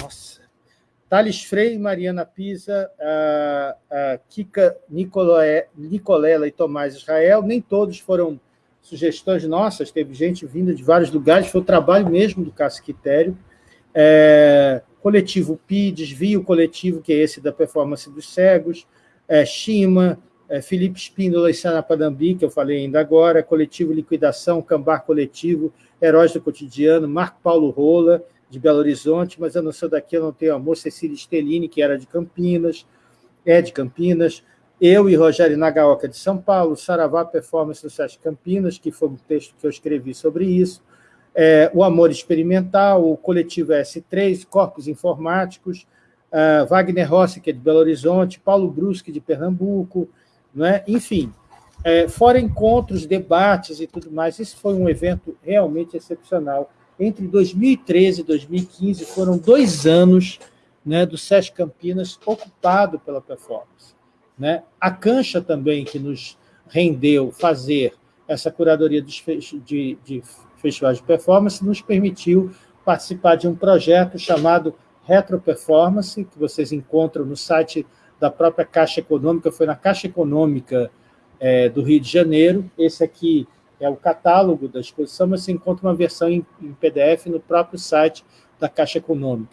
nossa, Thales Frei, Mariana Pisa, a, a Kika Nicolé, Nicolela e Tomás Israel, nem todos foram sugestões nossas, teve gente vinda de vários lugares, foi o trabalho mesmo do Casquitério. É, coletivo Pi, Desvio Coletivo, que é esse da performance dos cegos, é, Shima, é, Felipe Espíndola e Sana Padambi, que eu falei ainda agora, Coletivo Liquidação, Cambar Coletivo, Heróis do Cotidiano, Marco Paulo Rola, de Belo Horizonte, mas eu não sou daqui, eu não tenho amor, Cecília Stellini, que era de Campinas, é de Campinas, eu e Rogério Nagaoka, de São Paulo, Saravá Performance do Sesc Campinas, que foi um texto que eu escrevi sobre isso, é, o Amor Experimental, o Coletivo S3, Corpos Informáticos, uh, Wagner Rossi, que é de Belo Horizonte, Paulo Brusque, de Pernambuco, né? enfim, é, fora encontros, debates e tudo mais, isso foi um evento realmente excepcional, entre 2013 e 2015, foram dois anos né, do SESC Campinas ocupado pela performance. Né? A Cancha também, que nos rendeu fazer essa curadoria de, de festivais de performance, nos permitiu participar de um projeto chamado Retro Performance, que vocês encontram no site da própria Caixa Econômica, foi na Caixa Econômica é, do Rio de Janeiro. Esse aqui é o catálogo da exposição, mas você encontra uma versão em, em PDF no próprio site da Caixa Econômica.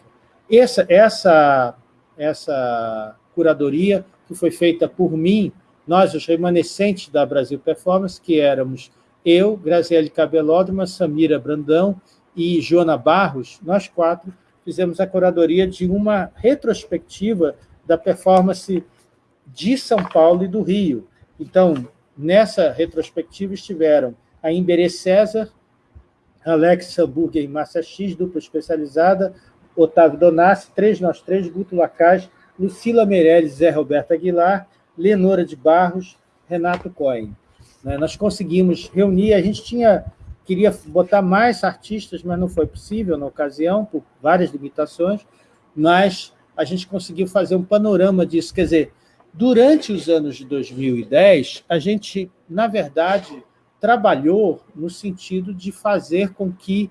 Essa, essa, essa curadoria que foi feita por mim, nós, os remanescentes da Brasil Performance, que éramos eu, Graziele Cabelódromo, Samira Brandão e Joana Barros, nós quatro fizemos a curadoria de uma retrospectiva da performance de São Paulo e do Rio. Então, Nessa retrospectiva estiveram a Imberê César, Alex Hamburger e Márcia X, dupla especializada, Otávio Donassi, três nós três, Guto Lacage, Lucila Meirelles, Zé Roberto Aguilar, Lenora de Barros, Renato Cohen. Né, nós conseguimos reunir, a gente tinha queria botar mais artistas, mas não foi possível na ocasião, por várias limitações, mas a gente conseguiu fazer um panorama disso, quer dizer, Durante os anos de 2010, a gente, na verdade, trabalhou no sentido de fazer com que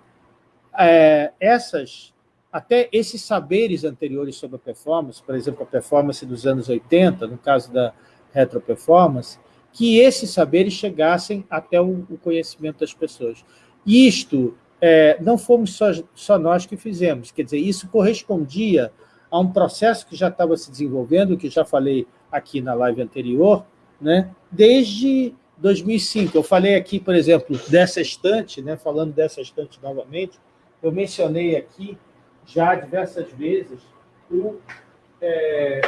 é, essas, até esses saberes anteriores sobre a performance, por exemplo, a performance dos anos 80, no caso da retroperformance, que esses saberes chegassem até o, conhecimento das pessoas. Isto é, não fomos só, só nós que fizemos, quer dizer, isso correspondia a um processo que já estava se desenvolvendo, que já falei aqui na live anterior, né? desde 2005. Eu falei aqui, por exemplo, dessa estante, né? falando dessa estante novamente, eu mencionei aqui já diversas vezes o, é,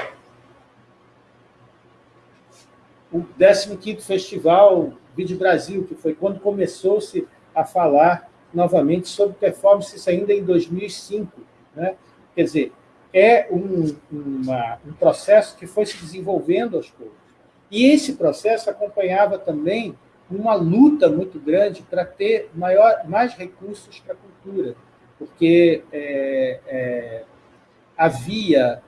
o 15º Festival Vídeo Brasil, que foi quando começou-se a falar novamente sobre performance, isso ainda em 2005. Né? Quer dizer, é um, uma, um processo que foi se desenvolvendo aos poucos. E esse processo acompanhava também uma luta muito grande para ter maior, mais recursos para a cultura, porque é, é, havia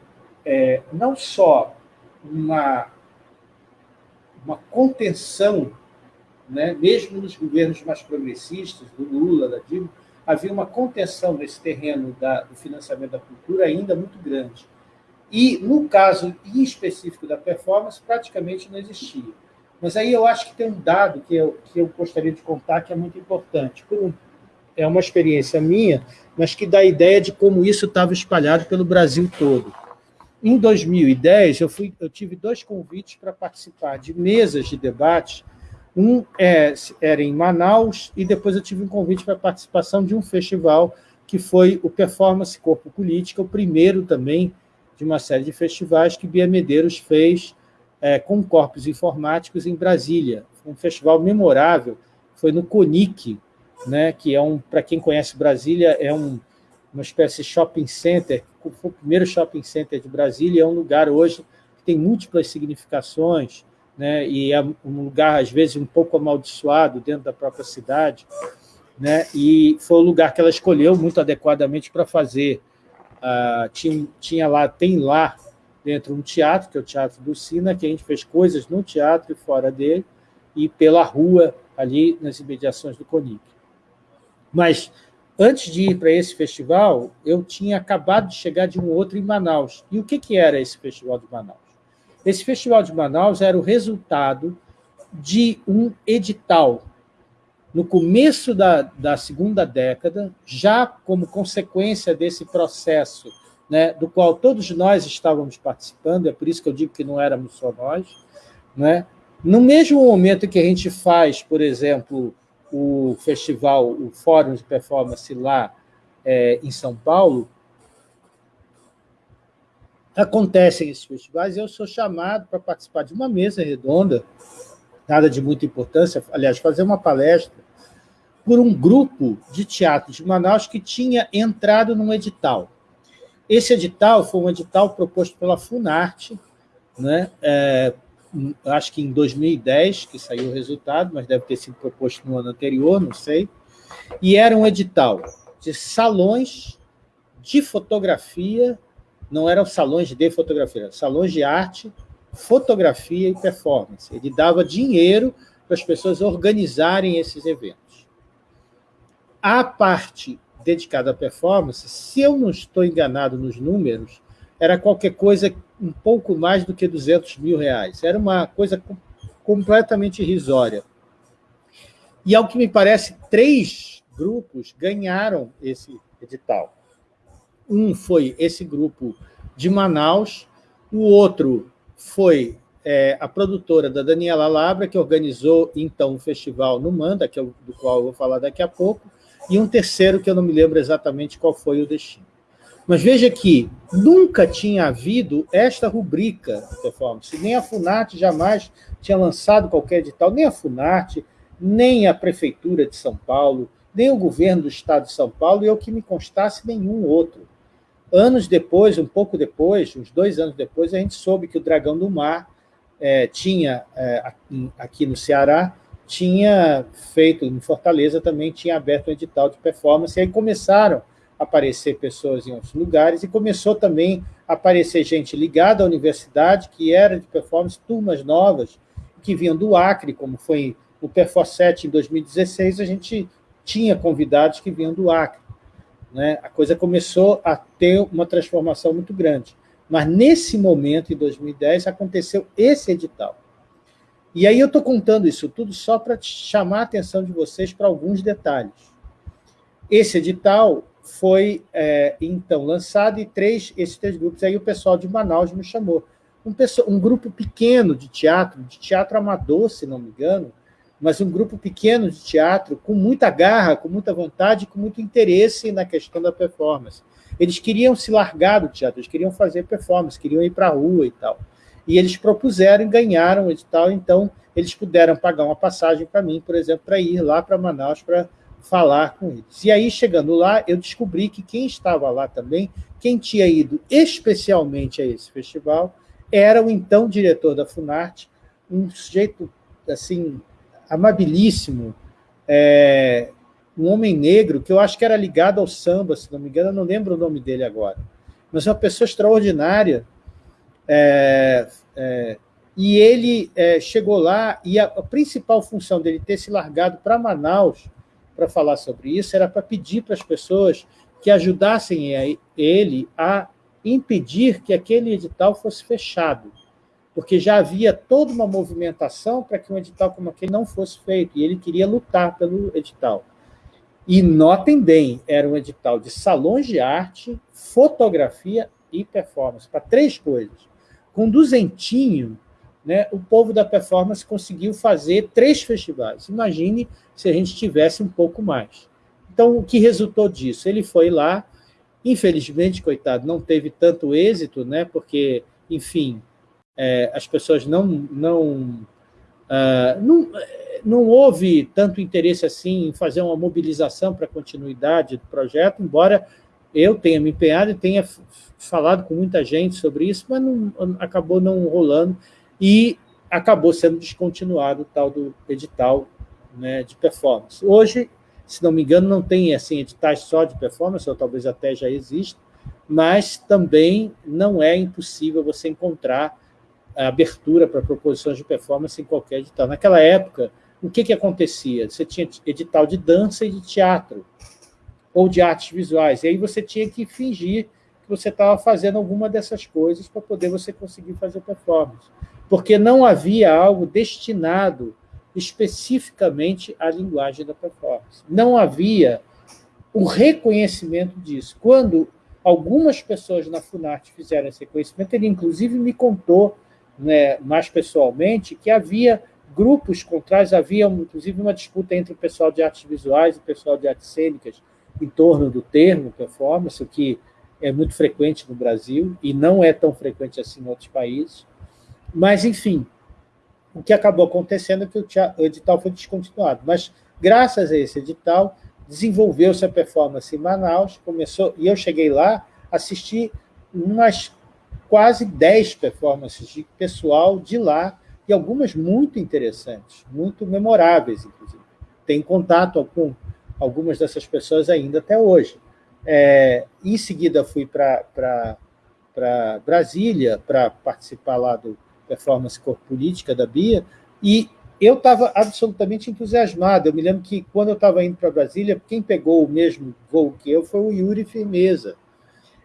é, não só uma, uma contenção, né, mesmo nos governos mais progressistas, do Lula, da Dilma, havia uma contenção nesse terreno da, do financiamento da cultura ainda muito grande. E, no caso em específico da performance, praticamente não existia. Mas aí eu acho que tem um dado que eu, que eu gostaria de contar que é muito importante. Um, é uma experiência minha, mas que dá ideia de como isso estava espalhado pelo Brasil todo. Em 2010, eu, fui, eu tive dois convites para participar de mesas de debate. Um é, era em Manaus, e depois eu tive um convite para a participação de um festival que foi o Performance Corpo Política, o primeiro também de uma série de festivais que Bia Medeiros fez é, com corpos informáticos em Brasília. Um festival memorável, foi no CONIC, né, que é um, para quem conhece Brasília, é um, uma espécie de shopping center, foi o primeiro shopping center de Brasília, é um lugar hoje que tem múltiplas significações, né, e é um lugar, às vezes, um pouco amaldiçoado dentro da própria cidade, né, e foi o lugar que ela escolheu muito adequadamente para fazer Uh, tinha, tinha lá, tem lá dentro um teatro, que é o Teatro do Sina, que a gente fez coisas no teatro e fora dele, e pela rua, ali nas imediações do CONIC. Mas, antes de ir para esse festival, eu tinha acabado de chegar de um outro em Manaus. E o que, que era esse festival de Manaus? Esse festival de Manaus era o resultado de um edital no começo da, da segunda década, já como consequência desse processo, né, do qual todos nós estávamos participando, é por isso que eu digo que não éramos só nós, né, no mesmo momento que a gente faz, por exemplo, o festival, o Fórum de Performance lá é, em São Paulo, acontecem esses festivais e eu sou chamado para participar de uma mesa redonda, nada de muita importância, aliás, fazer uma palestra por um grupo de teatro de Manaus que tinha entrado num edital. Esse edital foi um edital proposto pela Funarte, né? É, acho que em 2010 que saiu o resultado, mas deve ter sido proposto no ano anterior, não sei, e era um edital de salões de fotografia, não eram salões de fotografia, eram salões de arte, fotografia e performance. Ele dava dinheiro para as pessoas organizarem esses eventos. A parte dedicada à performance, se eu não estou enganado nos números, era qualquer coisa um pouco mais do que 200 mil reais. Era uma coisa completamente irrisória. E, ao que me parece, três grupos ganharam esse edital. Um foi esse grupo de Manaus, o outro foi é, a produtora da Daniela Labra, que organizou, então, o festival no Manda, que é o, do qual eu vou falar daqui a pouco, e um terceiro que eu não me lembro exatamente qual foi o destino. Mas veja que nunca tinha havido esta rubrica de performance, nem a FUNAT jamais tinha lançado qualquer edital, nem a FUNAT, nem a Prefeitura de São Paulo, nem o governo do Estado de São Paulo, e ao que me constasse, nenhum outro. Anos depois, um pouco depois, uns dois anos depois, a gente soube que o Dragão do Mar é, tinha, é, aqui no Ceará, tinha feito, em Fortaleza também tinha aberto um edital de performance, e aí começaram aparecer pessoas em outros lugares, e começou também a aparecer gente ligada à universidade, que era de performance, turmas novas, que vinham do Acre, como foi o Perfor7 em 2016, a gente tinha convidados que vinham do Acre. Né? A coisa começou a ter uma transformação muito grande. Mas, nesse momento, em 2010, aconteceu esse edital. E aí eu estou contando isso tudo só para chamar a atenção de vocês para alguns detalhes. Esse edital foi, é, então, lançado e três, esses três grupos, aí o pessoal de Manaus me chamou. Um, pessoal, um grupo pequeno de teatro, de teatro amador, se não me engano, mas um grupo pequeno de teatro com muita garra, com muita vontade, com muito interesse na questão da performance. Eles queriam se largar do teatro, eles queriam fazer performance, queriam ir para a rua e tal. E eles propuseram e ganharam o edital, então eles puderam pagar uma passagem para mim, por exemplo, para ir lá para Manaus para falar com eles. E aí, chegando lá, eu descobri que quem estava lá também, quem tinha ido especialmente a esse festival, era o então diretor da Funarte, um sujeito assim amabilíssimo, é, um homem negro, que eu acho que era ligado ao samba, se não me engano, eu não lembro o nome dele agora, mas uma pessoa extraordinária, é, é, e ele é, chegou lá, e a, a, principal função dele ter se largado para Manaus para falar sobre isso era para pedir para as pessoas que ajudassem ele a impedir que aquele edital fosse fechado, porque já havia toda uma movimentação para que um edital como aquele não fosse feito, e ele queria lutar pelo edital. E notem bem, era um edital de salões de arte, fotografia e performance, para três coisas. Com duzentinho, né, o povo da performance conseguiu fazer três festivais. Imagine se a gente tivesse um pouco mais. Então, o que resultou disso? Ele foi lá, infelizmente, coitado, não teve tanto êxito, né, porque, enfim, é, as pessoas não, não, uh, não, não houve tanto interesse assim em fazer uma mobilização para a continuidade do projeto, embora eu tenha me empenhado e tenha falado com muita gente sobre isso, mas não, acabou não rolando e acabou sendo descontinuado o tal do edital né, de performance. Hoje, se não me engano, não tem assim, editais só de performance, ou talvez até já exista, mas também não é impossível você encontrar abertura para proposições de performance em qualquer edital. Naquela época, o que, que acontecia? Você tinha edital de dança e de teatro, ou de artes visuais, e aí você tinha que fingir que você estava fazendo alguma dessas coisas para poder você conseguir fazer performance porque não havia algo destinado especificamente à linguagem da performance. Não havia o reconhecimento disso. Quando algumas pessoas na Funarte fizeram esse reconhecimento, ele inclusive me contou, né, mais pessoalmente, que havia grupos contrários, havia inclusive uma disputa entre o pessoal de artes visuais e o pessoal de artes cênicas em torno do termo performance, o que é muito frequente no Brasil e não é tão frequente assim em outros países. Mas, enfim, o que acabou acontecendo é que o edital foi descontinuado. Mas, graças a esse edital, desenvolveu-se a performance em Manaus, começou, e eu cheguei lá, assisti umas quase 10 performances de pessoal de lá, e algumas muito interessantes, muito memoráveis, inclusive. Tenho contato com algumas dessas pessoas ainda até hoje. É, em seguida, fui para Brasília para participar lá do performance corpo política da Bia, e eu estava absolutamente entusiasmado. Eu me lembro que, quando eu estava indo para Brasília, quem pegou o mesmo voo que eu foi o Yuri Firmeza.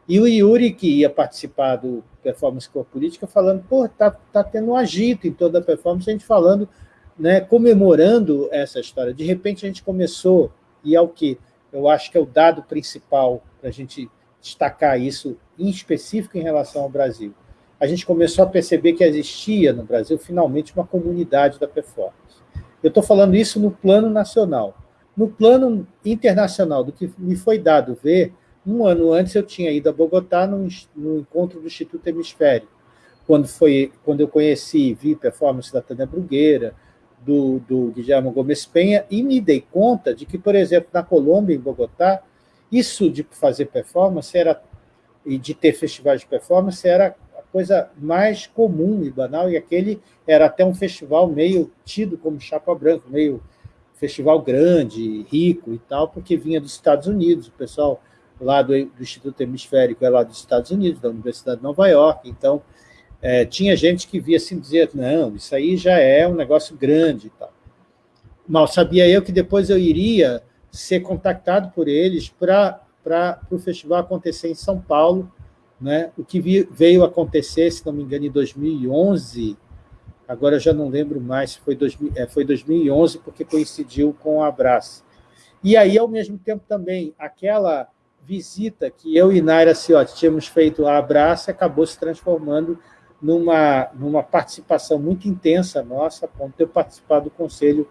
E o Yuri, que ia participar do Performance Corpo Política, falando, pô, está tá tendo um agito em toda a performance, a gente falando, né, comemorando essa história. De repente, a gente começou, e é o que eu acho que é o dado principal para a gente destacar isso, em específico em relação ao Brasil a gente começou a perceber que existia no Brasil, finalmente, uma comunidade da performance. Eu estou falando isso no plano nacional. No plano internacional, do que me foi dado ver, um ano antes eu tinha ido a Bogotá no, no encontro do Instituto Hemisférico, quando, foi, quando eu conheci, vi performance da Tânia Brugueira, do, do Guilherme Gomes Penha, e me dei conta de que, por exemplo, na Colômbia, em Bogotá, isso de fazer performance era, e de ter festivais de performance era coisa mais comum e banal, e aquele era até um festival meio tido como chapa branca, meio festival grande, rico e tal, porque vinha dos Estados Unidos, o pessoal lá do, do Instituto Hemisférico é lá dos Estados Unidos, da Universidade de Nova York, então é, tinha gente que via assim dizer, não, isso aí já é um negócio grande e tal. Mal sabia eu que depois eu iria ser contactado por eles para o festival acontecer em São Paulo, né? O que veio acontecer, se não me engano, em 2011, agora já não lembro mais se foi, 2000, é, foi 2011, porque coincidiu com a Abraço. E aí, ao mesmo tempo, também, aquela visita que eu e Naira Ciotti tínhamos feito à Abraço acabou se transformando numa, numa participação muito intensa nossa, a ponto de eu participar do Conselho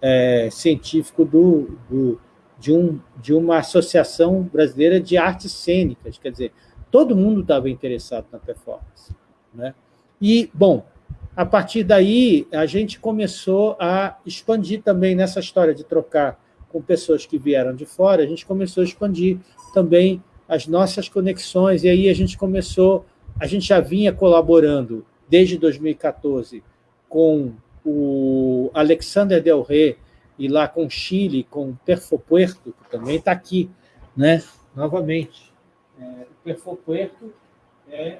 é, Científico do, do, de, um, de uma associação brasileira de artes cênicas, quer dizer, todo mundo estava interessado na performance. Né? E, bom, a partir daí, a gente começou a expandir também nessa história de trocar com pessoas que vieram de fora, a gente começou a expandir também as nossas conexões, e aí a gente começou, a gente já vinha colaborando desde 2014 com o Alexander Del Rey, e lá com Chile, com Perfopuerto, que também está aqui, né? novamente. É, o Perfopuerto é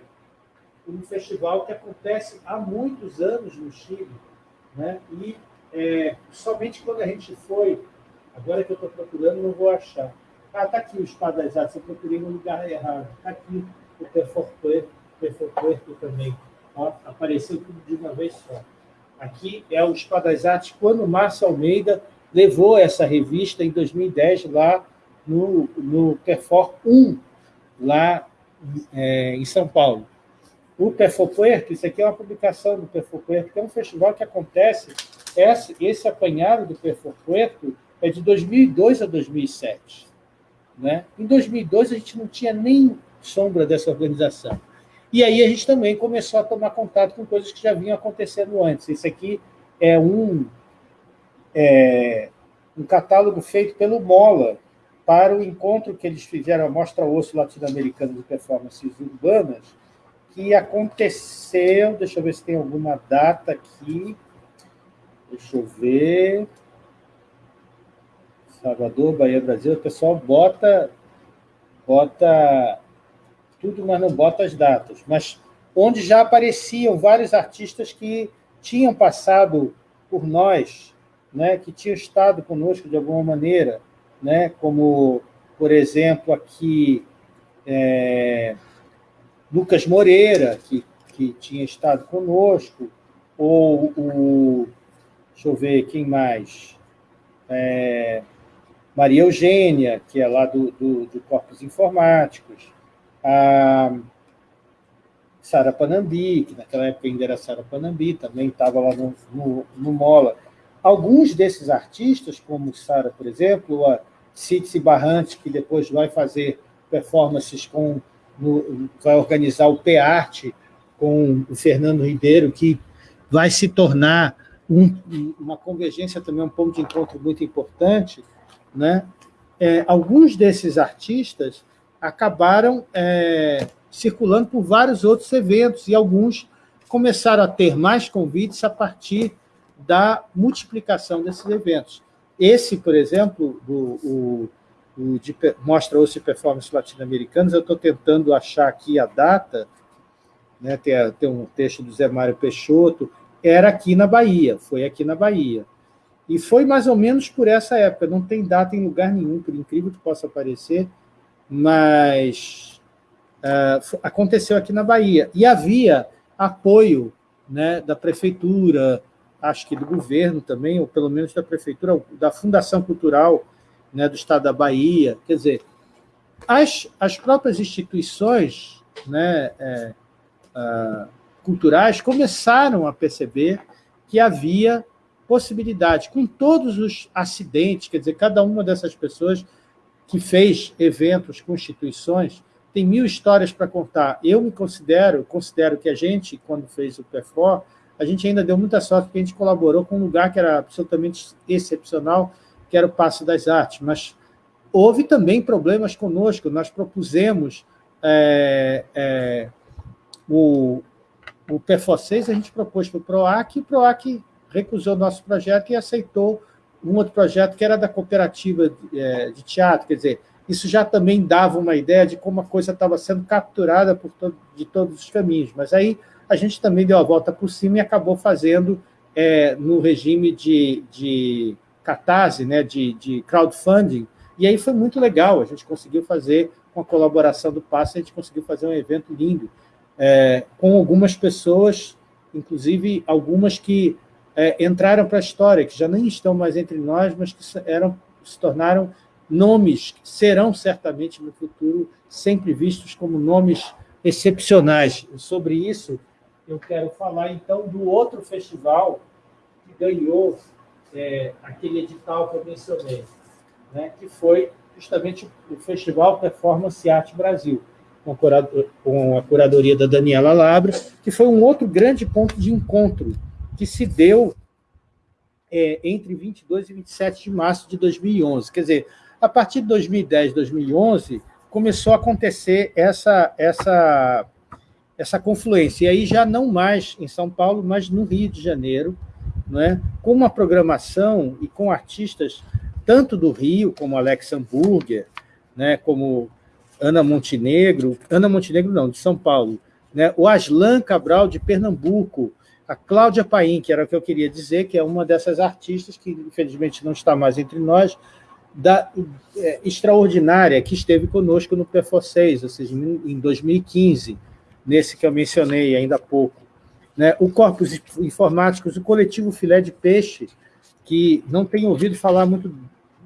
um festival que acontece há muitos anos no Chile, né? e é, somente quando a gente foi, agora que eu estou procurando, não vou achar. Ah, está aqui o Espadas Artes, eu procurei no lugar errado. Está aqui o Perfopuerto, Perfopuerto também. Ó, apareceu tudo de uma vez só. Aqui é o Espadas Artes, quando o Márcio Almeida levou essa revista em 2010 lá no, no Perfor 1, lá é, em São Paulo. O Perfopuerto, isso aqui é uma publicação do Perfopuerto, que é um festival que acontece, esse, esse apanhado do Perfopuerto é de 2002 a 2007. Né? Em 2002, a gente não tinha nem sombra dessa organização. E aí a gente também começou a tomar contato com coisas que já vinham acontecendo antes. Esse aqui é um, é, um catálogo feito pelo Mola para o encontro que eles fizeram, a Mostra Osso Latino-Americana de Performances Urbanas, que aconteceu, deixa eu ver se tem alguma data aqui, deixa eu ver, Salvador, Bahia, Brasil, o pessoal bota, bota tudo, mas não bota as datas. Mas onde já apareciam vários artistas que tinham passado por nós, né, que tinham estado conosco de alguma maneira, né, como, por exemplo, aqui é, Lucas Moreira, que, que tinha estado conosco, ou o, deixa eu ver, quem mais? É, Maria Eugênia, que é lá do, do, do Corpos Informáticos, a Sara Panambi, que naquela época ainda era Sara Panambi, também estava lá no, no, no, Mola. Alguns desses artistas, como Sara, por exemplo, a Citsi Barrante, que depois vai fazer performances com... No, vai organizar o P-Arte com o Fernando Ribeiro, que vai se tornar um, uma convergência também, um ponto de encontro muito importante, né? É, alguns desses artistas acabaram é, circulando por vários outros eventos, e alguns começaram a ter mais convites a partir da multiplicação desses eventos. Esse, por exemplo, do, o, o de, Mostra Osso Performance Latino-Americanos, eu estou tentando achar aqui a data, né, tem, tem um texto do Zé Mário Peixoto, era aqui na Bahia, foi aqui na Bahia. E foi mais ou menos por essa época, não tem data em lugar nenhum, por incrível que possa parecer, mas uh, aconteceu aqui na Bahia. E havia apoio né, da prefeitura, acho que do governo também, ou pelo menos da prefeitura, da Fundação Cultural né, do Estado da Bahia. Quer dizer, as, as próprias instituições né, é, culturais começaram a perceber que havia possibilidade, com todos os acidentes, quer dizer, cada uma dessas pessoas que fez eventos, constituições, tem mil histórias para contar. Eu me considero, considero que a gente, quando fez o PEFOR, a gente ainda deu muita sorte porque a gente colaborou com um lugar que era absolutamente excepcional, que era o Passo das Artes, mas houve também problemas conosco, nós propusemos é, é, o, o PEFOR 6, a gente propôs para o PROAC, e o PROAC recusou o nosso projeto e aceitou um outro projeto que era da cooperativa de, é, de teatro, quer dizer, isso já também dava uma ideia de como a coisa estava sendo capturada por todo, de todos os caminhos. Mas aí a gente também deu a volta por cima e acabou fazendo é, no regime de, de catarse, né, de, de crowdfunding, e aí foi muito legal, a gente conseguiu fazer, com a colaboração do Passe, a gente conseguiu fazer um evento lindo, é, com algumas pessoas, inclusive algumas que é, entraram para a história, que já nem estão mais entre nós, mas que eram, se tornaram nomes que serão certamente no futuro sempre vistos como nomes excepcionais. Sobre isso, eu quero falar então do outro festival que ganhou é, aquele edital que eu mencionei, né, que foi justamente o Festival Performance Arte Brasil, com a curadoria da Daniela Labra, que foi um outro grande ponto de encontro que se deu é, entre 22 e 27 de março de 2011. Quer dizer, a partir de 2010, 2011, começou a acontecer essa, essa, essa confluência. E aí já não mais em São Paulo, mas no Rio de Janeiro, não é? com uma programação e com artistas tanto do Rio, como Alex Hamburger, né, como Ana Montenegro, Ana Montenegro não, de São Paulo, né, o Aslan Cabral, de Pernambuco, a Cláudia Paim, que era o que eu queria dizer, que é uma dessas artistas que, infelizmente, não está mais entre nós, da, é, extraordinária, que esteve conosco no PFO 6, ou seja, em 2015, nesse que eu mencionei ainda há pouco. Né? O Corpus Informáticos, o coletivo Filé de Peixe, que não tenho ouvido falar muito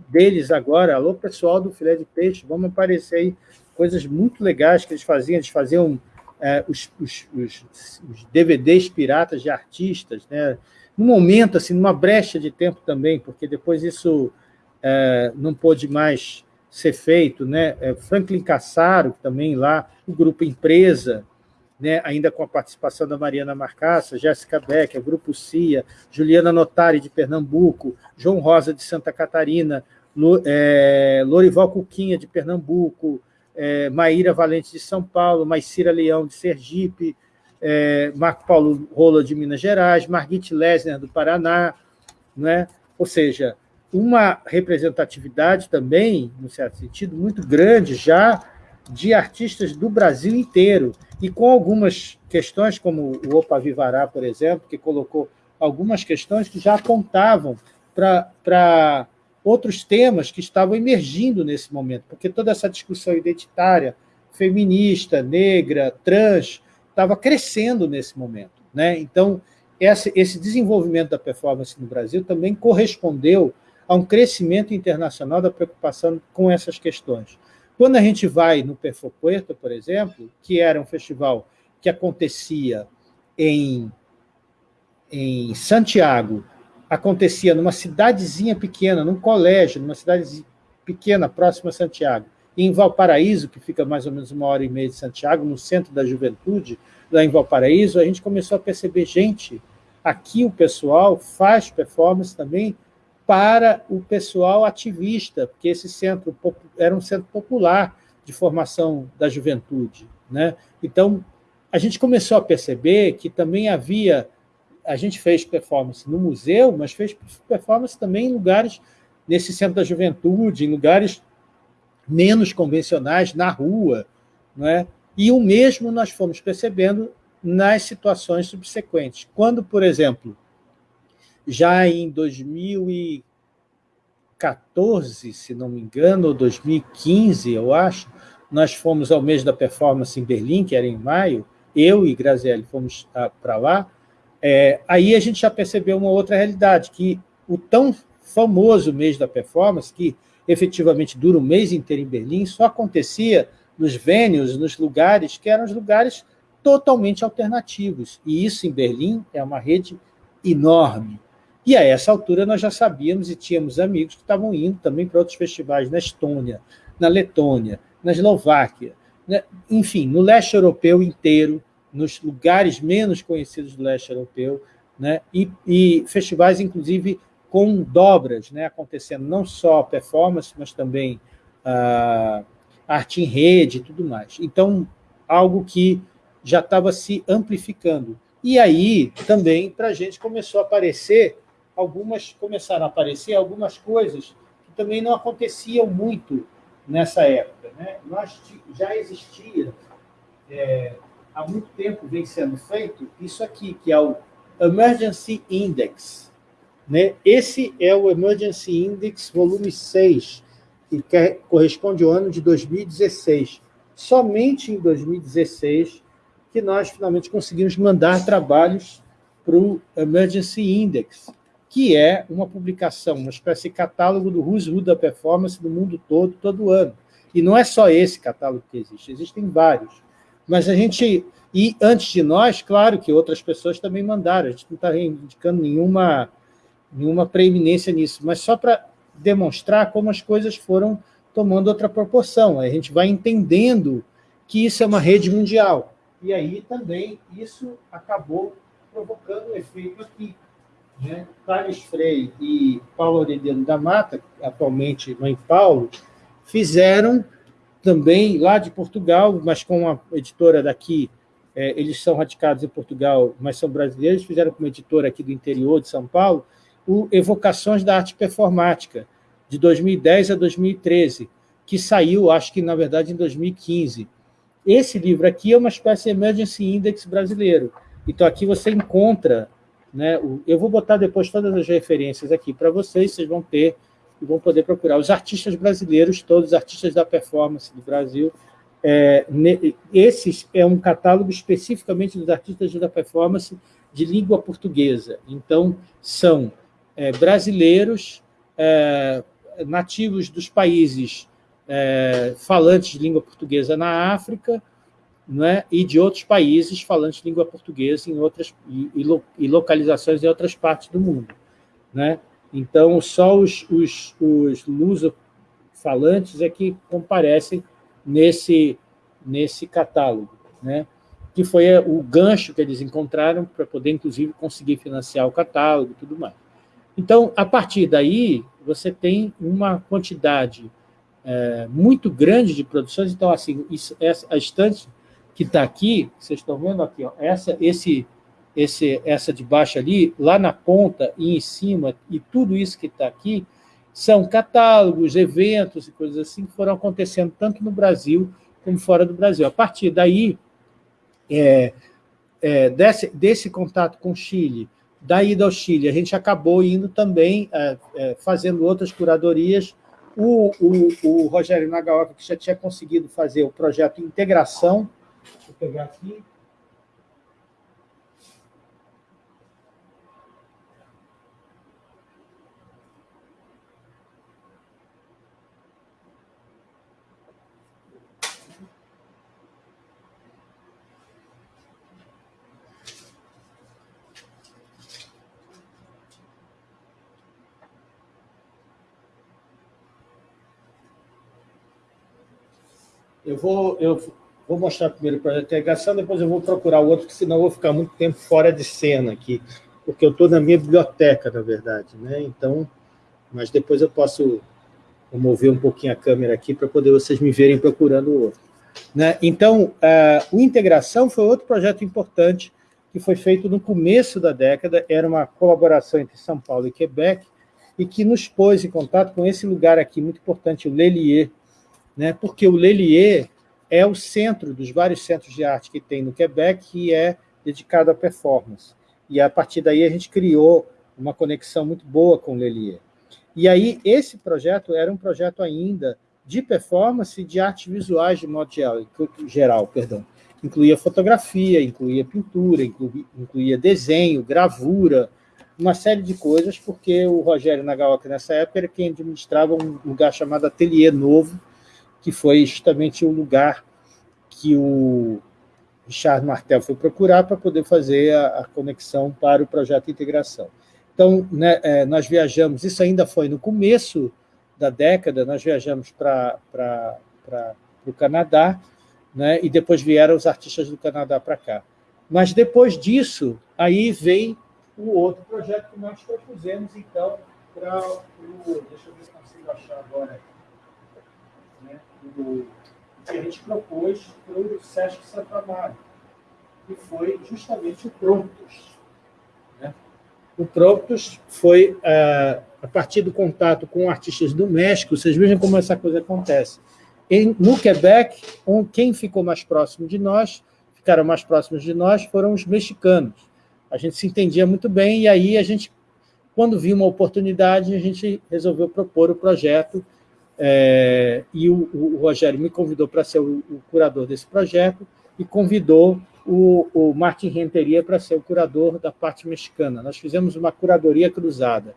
deles agora. Alô, pessoal do Filé de Peixe, vamos aparecer aí coisas muito legais que eles faziam. Eles faziam é, os, os, os, os, DVDs piratas de artistas, né? num momento, assim, numa brecha de tempo também, porque depois isso é, não pôde mais ser feito. Né? É, Franklin Cassaro, também lá, o Grupo Empresa, né, ainda com a participação da Mariana Marcaça, Jéssica Becker, Grupo CIA, Juliana Notari, de Pernambuco, João Rosa, de Santa Catarina, é, Lorival Cuquinha, de Pernambuco, é, Maíra Valente, de São Paulo, Maicira Leão, de Sergipe, é, Marco Paulo Rola, de Minas Gerais, Margit Lesner, do Paraná, né? ou seja, uma representatividade também, no certo sentido, muito grande já de artistas do Brasil inteiro, e com algumas questões, como o Opa Vivará, por exemplo, que colocou algumas questões que já apontavam para outros temas que estavam emergindo nesse momento, porque toda essa discussão identitária, feminista, negra, trans, estava crescendo nesse momento. Né? Então, esse desenvolvimento da performance no Brasil também correspondeu a um crescimento internacional da preocupação com essas questões. Quando a gente vai no Perfopuerto, por exemplo, que era um festival que acontecia em, em Santiago, acontecia numa cidadezinha pequena, num colégio, numa cidade pequena, próxima a Santiago, em Valparaíso, que fica mais ou menos uma hora e meia de Santiago, no centro da juventude, lá em Valparaíso, a gente começou a perceber, gente, aqui o pessoal faz performance também para o pessoal ativista, porque esse centro era um centro popular de formação da juventude. Né? Então, a gente começou a perceber que também havia... A gente fez performance no museu, mas fez performance também em lugares, nesse centro da juventude, em lugares menos convencionais, na rua. Não é? E o mesmo nós fomos percebendo nas situações subsequentes. Quando, por exemplo, já em 2014, se não me engano, ou 2015, eu acho, nós fomos ao mês da performance em Berlim, que era em maio, eu e Grazielli fomos para lá, é, aí a gente já percebeu uma outra realidade, que o tão famoso mês da performance, que efetivamente dura o mês inteiro em Berlim, só acontecia nos venues, nos lugares que eram os lugares totalmente alternativos. E isso em Berlim é uma rede enorme. E a essa altura nós já sabíamos e tínhamos amigos que estavam indo também para outros festivais na Estônia, na Letônia, na Eslováquia, né? enfim, no leste europeu inteiro, nos lugares menos conhecidos do leste europeu, né? e, e festivais, inclusive, com dobras, né? acontecendo não só performance, mas também ah, arte em rede e tudo mais. Então, algo que já estava se amplificando. E aí, também, para a gente começou a aparecer algumas, começaram a aparecer algumas coisas que também não aconteciam muito nessa época. Né? Nós já existia, é, há muito tempo vem sendo feito, isso aqui, que é o Emergency Index. Né? Esse é o Emergency Index volume 6, que corresponde ao ano de 2016. Somente em 2016 que nós finalmente conseguimos mandar trabalhos para o Emergency Index, que é uma publicação, uma espécie de catálogo do Who's Who da Performance do mundo todo, todo ano. E não é só esse catálogo que existe, existem vários. Mas a gente... E antes de nós, claro que outras pessoas também mandaram, a gente não está reivindicando nenhuma, nenhuma preeminência nisso, mas só para demonstrar como as coisas foram tomando outra proporção. A gente vai entendendo que isso é uma rede mundial. E aí também isso acabou provocando um efeito aqui. Né? Thales Frei e Paulo Aureliano da Mata, atualmente Mãe Paulo, fizeram também lá de Portugal, mas com uma editora daqui, é, eles são radicados em Portugal, mas são brasileiros, fizeram como editora aqui do interior de São Paulo, o Evocações da Arte Performática, de 2010 a 2013, que saiu, acho que, na verdade, em 2015. Esse livro aqui é uma espécie de Emergency Index brasileiro. Então, aqui você encontra... Né, eu vou botar depois todas as referências aqui para vocês, vocês vão ter e vão poder procurar. Os artistas brasileiros, todos os artistas da performance do Brasil, é, esse é um catálogo especificamente dos artistas da performance de língua portuguesa. Então, são é, brasileiros, é, nativos dos países é, falantes de língua portuguesa na África, né, e de outros países falantes de língua portuguesa em outras, e, e localizações em outras partes do mundo. Né? Então, só os, os, os luso-falantes é que comparecem nesse, nesse catálogo, né? que foi o gancho que eles encontraram para poder, inclusive, conseguir financiar o catálogo e tudo mais. Então, a partir daí, você tem uma quantidade é, muito grande de produções. Então, assim, isso, essa, a estante que está aqui, vocês estão vendo aqui, ó, essa, esse, esse, essa de baixo ali, lá na ponta e em cima, e tudo isso que está aqui, são catálogos, eventos e coisas assim que foram acontecendo tanto no Brasil como fora do Brasil. A partir daí, é, é, desse, desse contato com o Chile, da ida ao Chile, a gente acabou indo também, é, é fazendo outras curadorias. O, o, o Rogério Nagaoka, que já tinha conseguido fazer o projeto Integração, deixa eu pegar aqui, Eu vou, eu vou mostrar primeiro o projeto de integração, depois eu vou procurar o outro, porque senão eu vou ficar muito tempo fora de cena aqui, porque eu estou na minha biblioteca, na verdade. Né? Então, mas depois eu posso mover um pouquinho a câmera aqui para poder vocês me verem procurando o outro. Né? Então, a, o Integração foi outro projeto importante que foi feito no começo da década, era uma colaboração entre São Paulo e Quebec, e que nos pôs em contato com esse lugar aqui muito importante, o Lelier, né? porque o Lelier é o centro dos vários centros de arte que tem no Quebec e é dedicado à performance. E a partir daí a gente criou uma conexão muito boa com Lelier. E aí esse projeto era um projeto ainda de performance de artes visuais de modo geral, geral perdão. incluía fotografia, incluía pintura, incluía, incluía desenho, gravura, uma série de coisas, porque o Rogério Nagaoka, nessa época, era quem administrava um lugar chamado Ateliê Novo, que foi justamente o lugar que o Richard Martel foi procurar para poder fazer a, a conexão para o projeto de integração. Então, né, é, nós viajamos, isso ainda foi no começo da década, nós viajamos para o Canadá, né, e depois vieram os artistas do Canadá para cá. Mas depois disso, aí vem o outro projeto que nós propusemos, então, para o... Deixa eu ver se consigo achar agora do, que a gente propôs para o Sesc Santa Amaro, que foi justamente o Promptus. Né? O Promptus foi, uh, a partir do contato com artistas do México, vocês vejam como essa coisa acontece. Em, no Quebec, um, quem ficou mais próximo de nós, ficaram mais próximos de nós, foram os mexicanos. A gente se entendia muito bem, e aí a gente, quando viu uma oportunidade, a gente resolveu propor o projeto é, e o, o, Rogério me convidou para ser o, o, curador desse projeto e convidou o, o Martin Renteria para ser o curador da parte mexicana. Nós fizemos uma curadoria cruzada.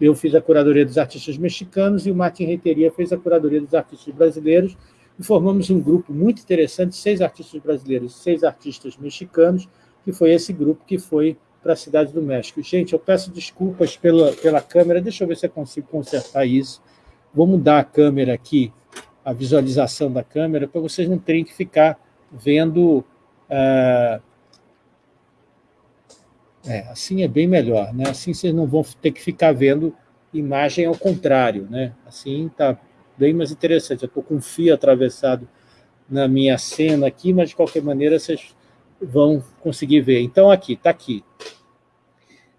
Eu fiz a curadoria dos artistas mexicanos e o Martin Renteria fez a curadoria dos artistas brasileiros e formamos um grupo muito interessante, seis artistas brasileiros e seis artistas mexicanos, que foi esse grupo que foi para a Cidade do México. Gente, eu peço desculpas pela, pela câmera, deixa eu ver se eu consigo consertar isso. Vou mudar a câmera aqui, a visualização da câmera, para vocês não terem que ficar vendo... Uh, é, assim é bem melhor, né? Assim vocês não vão ter que ficar vendo imagem ao contrário, né? Assim está bem mais interessante. Eu estou com um fio atravessado na minha cena aqui, mas de qualquer maneira vocês vão conseguir ver. Então, aqui, está aqui.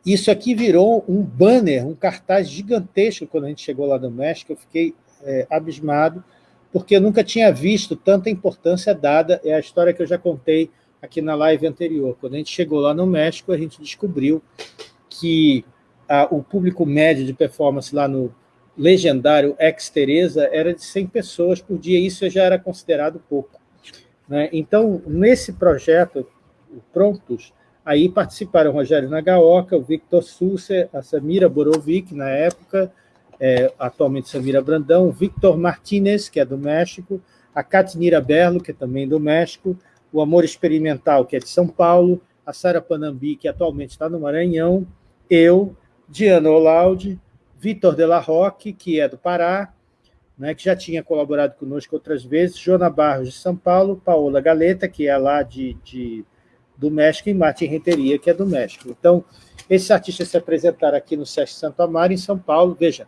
Isso aqui virou um banner, um cartaz gigantesco quando a gente chegou lá no México. Eu fiquei é, abismado, porque eu nunca tinha visto tanta importância dada. É a história que eu já contei aqui na live anterior. Quando a gente chegou lá no México, a gente descobriu que a, o público médio de performance lá no legendário Ex Teresa era de 100 pessoas por dia, isso já era considerado pouco. Né? Então, nesse projeto, Prontos, aí participaram Rogério Nagaoka, o Victor Susser, a Samira Borovic, na época, é, atualmente Samira Brandão, o Victor Martinez, que é do México, a Catinira Berlo, que é também do México, o Amor Experimental, que é de São Paulo, a Sara Panambi, que atualmente está no Maranhão, eu, Diana Olaudi, Vitor de la Roque, que é do Pará, né, que já tinha colaborado conosco outras vezes, Jona Barros, de São Paulo, Paola Galeta, que é lá de, de do México, e Martin Renteria, que é do México. Então, esses artistas se apresentaram aqui no Sesc Santo Amaro, em São Paulo. Veja,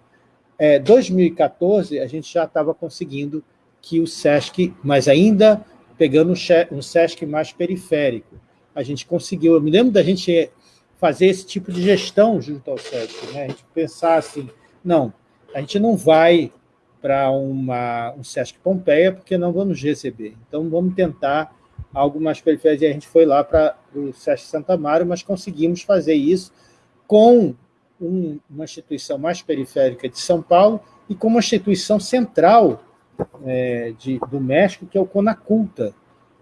é, 2014, a gente já estava conseguindo que o Sesc, mas ainda pegando um Sesc mais periférico, a gente conseguiu. Eu me lembro da gente fazer esse tipo de gestão junto ao SESC, né? a gente pensar assim, não, a gente não vai para um SESC Pompeia porque não vamos receber, então vamos tentar algo mais periférico, e a gente foi lá para o SESC Santa Maria, mas conseguimos fazer isso com um, uma instituição mais periférica de São Paulo e com uma instituição central é, de, do México, que é o Conaculta,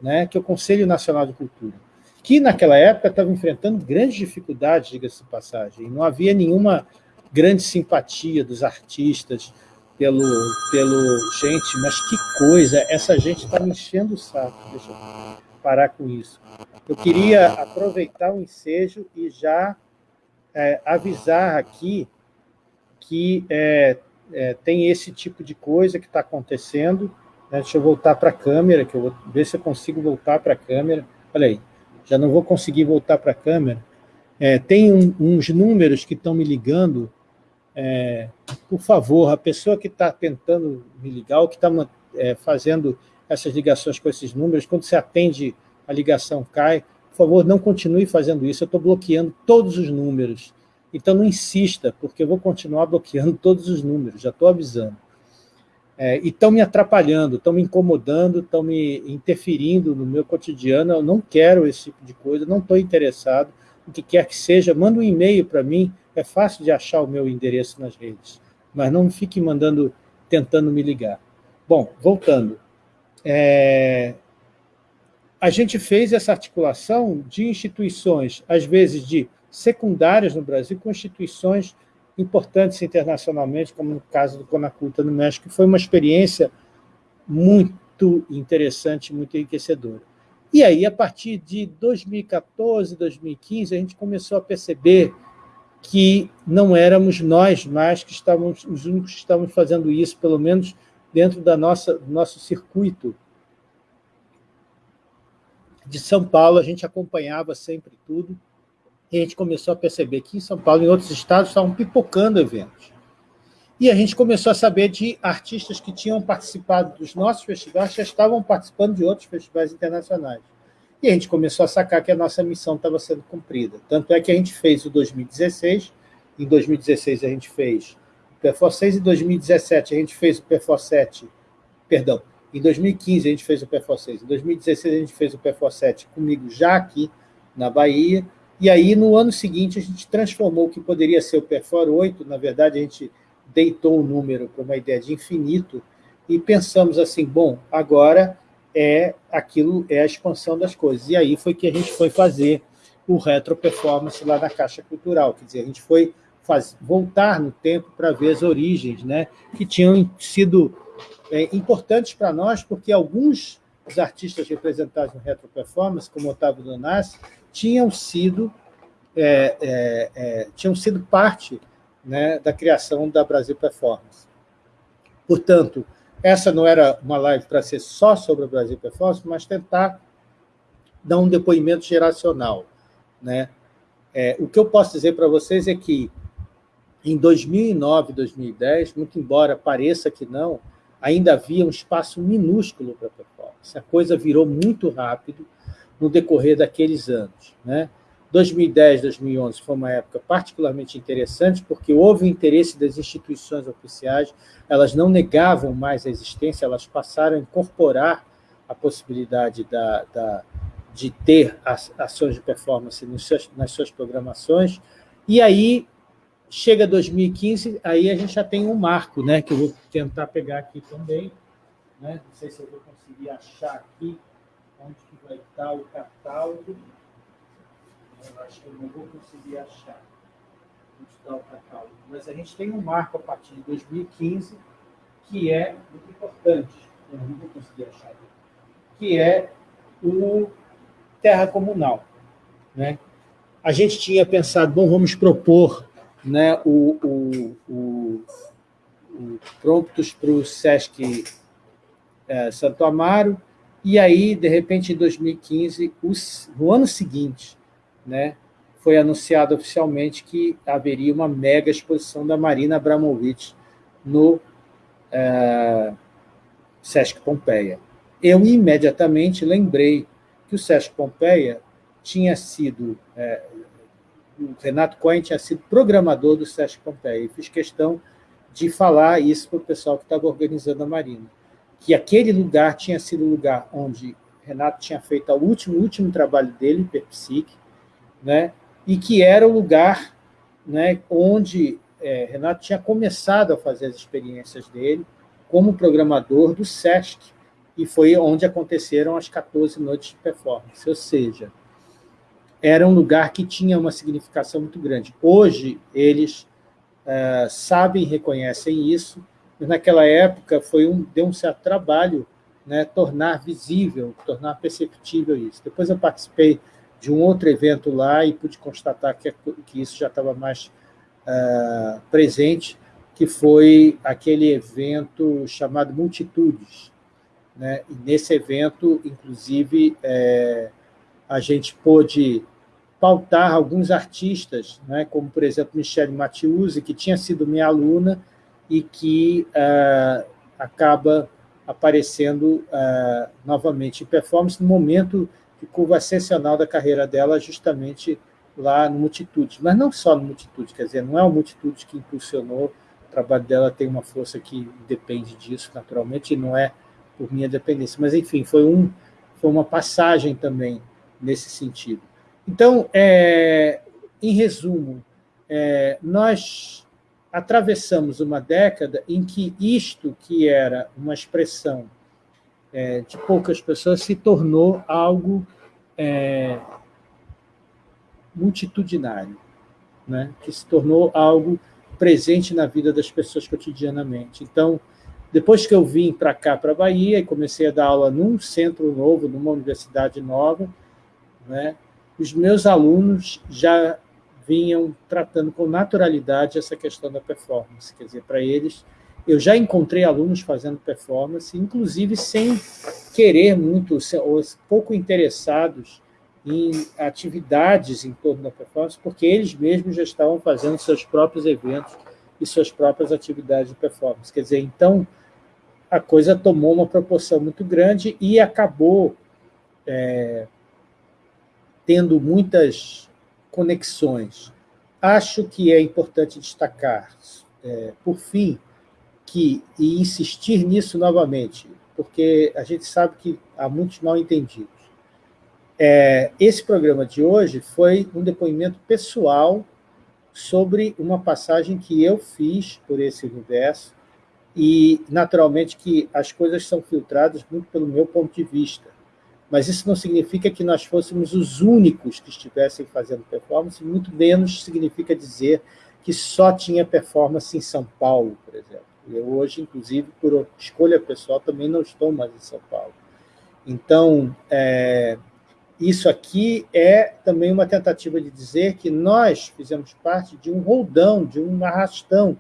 né, que é o Conselho Nacional de Cultura que naquela época estava enfrentando grandes dificuldades, diga-se de passagem, não havia nenhuma grande simpatia dos artistas pelo, pelo... Gente, mas que coisa, essa gente está me enchendo o saco, deixa eu parar com isso. Eu queria aproveitar o ensejo e já é, avisar aqui que é, é, tem esse tipo de coisa que está acontecendo. Né? Deixa eu voltar para a câmera, que eu vou ver se eu consigo voltar para a câmera. Olha aí, já não vou conseguir voltar para a câmera. É, tem um, uns números que estão me ligando. É, por favor, a pessoa que está tentando me ligar, ou que está é, fazendo essas ligações com esses números, quando você atende, a ligação cai, por favor, não continue fazendo isso, eu estou bloqueando todos os números. Então não insista, porque eu vou continuar bloqueando [laughs] todos os números, já estou avisando é, e estão me atrapalhando, estão me incomodando, estão me interferindo no meu cotidiano, eu não quero esse tipo de coisa, não estou interessado, o que quer que seja, manda um e-mail para mim, é fácil de achar o meu endereço nas redes, mas não fique mandando, tentando me ligar. Bom, voltando, é, a gente fez essa articulação de instituições, às vezes de secundárias no Brasil, com instituições importantes internacionalmente, como no caso do Conaculta no México, que foi uma experiência muito interessante, muito enriquecedora. E aí, a partir de 2014, 2015, a gente começou a perceber que não éramos nós mais que estávamos, os únicos que estávamos fazendo isso, pelo menos dentro da nossa, do nosso circuito de São Paulo, a gente acompanhava sempre tudo, e a gente começou a perceber que em São Paulo e em outros estados estavam pipocando eventos. E a gente começou a saber de artistas que tinham participado dos nossos festivais, já estavam participando de outros festivais internacionais. E a gente começou a sacar que a nossa missão estava sendo cumprida. Tanto é que a gente fez o 2016, em 2016 a gente fez o Perfor 6, em 2017 a gente fez o Perfor 7, perdão, em 2015 a gente fez o Perfor 6, em 2016 a gente fez o Perfor 7 comigo já aqui na Bahia, e aí, no ano seguinte, a gente transformou o que poderia ser o Perfor 8, na verdade, a gente deitou o número para uma ideia de infinito, e pensamos assim, bom, agora é aquilo, é a expansão das coisas. E aí foi que a gente foi fazer o retro performance lá na Caixa Cultural, quer dizer, a gente foi faz, voltar no tempo para ver as origens, né, que tinham sido é, importantes para nós, porque alguns dos artistas representados no retro performance, como Otávio Donassi, tinham sido, é, é, é, tinham sido parte né, da criação da Brasil Performance. Portanto, essa não era uma live para ser só sobre a Brasil Performance, mas tentar dar um depoimento geracional. Né? É, o que eu posso dizer para vocês é que, em 2009, 2010, muito embora pareça que não, ainda havia um espaço minúsculo para performance. A coisa virou muito rápido, no decorrer daqueles anos. Né? 2010, 2011 foi uma época particularmente interessante, porque houve o interesse das instituições oficiais, elas não negavam mais a existência, elas passaram a incorporar a possibilidade da, da, de ter ações de performance seus, nas suas programações, e aí chega 2015, aí a gente já tem um marco, né, que eu vou tentar pegar aqui também, né? não sei se eu vou conseguir achar aqui onde que vai estar o catálogo, eu acho que eu não vou conseguir achar o mas a gente tem um marco a partir de 2015 que é muito importante, eu não vou conseguir achar, que é o terra comunal. Né? A gente tinha pensado, bom, vamos propor né, o, o, o, o para o Sesc é, Santo Amaro, e aí, de repente, em 2015, os, no ano seguinte, né, foi anunciado oficialmente que haveria uma mega exposição da Marina Abramovic no é, Sesc Pompeia. Eu imediatamente lembrei que o Sesc Pompeia tinha sido, é, o Renato Cohen tinha sido programador do Sesc Pompeia, e fiz questão de falar isso para o pessoal que estava organizando a Marina, que aquele lugar tinha sido o lugar onde Renato tinha feito o último, último trabalho dele, Perpsique, né, e que era o lugar né, onde é, Renato tinha começado a fazer as experiências dele como programador do SESC, e foi onde aconteceram as 14 noites de performance, ou seja, era um lugar que tinha uma significação muito grande. Hoje, eles é, sabem e reconhecem isso, mas naquela época foi um, deu um certo trabalho né, tornar visível, tornar perceptível isso. Depois eu participei de um outro evento lá e pude constatar que, que isso já estava mais uh, presente, que foi aquele evento chamado Multitudes, né? E nesse evento, inclusive, é, a gente pôde pautar alguns artistas, né? como, por exemplo, Michelle Mathiuzzi, que tinha sido minha aluna e que uh, acaba aparecendo uh, novamente em performance no momento de curva ascensional da carreira dela, justamente lá no Multitude. Mas não só no Multitude, quer dizer, não é o Multitude que impulsionou, o trabalho dela tem uma força que depende disso, naturalmente, e não é por minha dependência. Mas, enfim, foi, um, foi uma passagem também nesse sentido. Então, é, em resumo, é, nós atravessamos uma década em que isto, que era uma expressão é, de poucas pessoas, se tornou algo é, multitudinário, né? que se tornou algo presente na vida das pessoas cotidianamente. Então, depois que eu vim para cá, para a Bahia, e comecei a dar aula num centro novo, numa universidade nova, né, os meus alunos já vinham tratando com naturalidade essa questão da performance. Quer dizer, para eles, eu já encontrei alunos fazendo performance, inclusive sem querer muito, ou pouco interessados em atividades em torno da performance, porque eles mesmos já estavam fazendo seus próprios eventos e suas próprias atividades de performance. Quer dizer, então, a coisa tomou uma proporção muito grande e acabou é, tendo muitas conexões. Acho que é importante destacar, é, por fim, que, e insistir nisso novamente, porque a gente sabe que há muitos mal entendidos. É, esse programa de hoje foi um depoimento pessoal sobre uma passagem que eu fiz por esse universo, e, naturalmente, que as coisas são filtradas muito pelo meu ponto de vista. Mas isso não significa que nós fôssemos os únicos que estivessem fazendo performance, muito menos significa dizer que só tinha performance em São Paulo, por exemplo. Eu hoje, inclusive, por escolha pessoal, também não estou mais em São Paulo. Então, é, isso aqui é também uma tentativa de dizer que nós fizemos parte de um roldão, de um arrastão,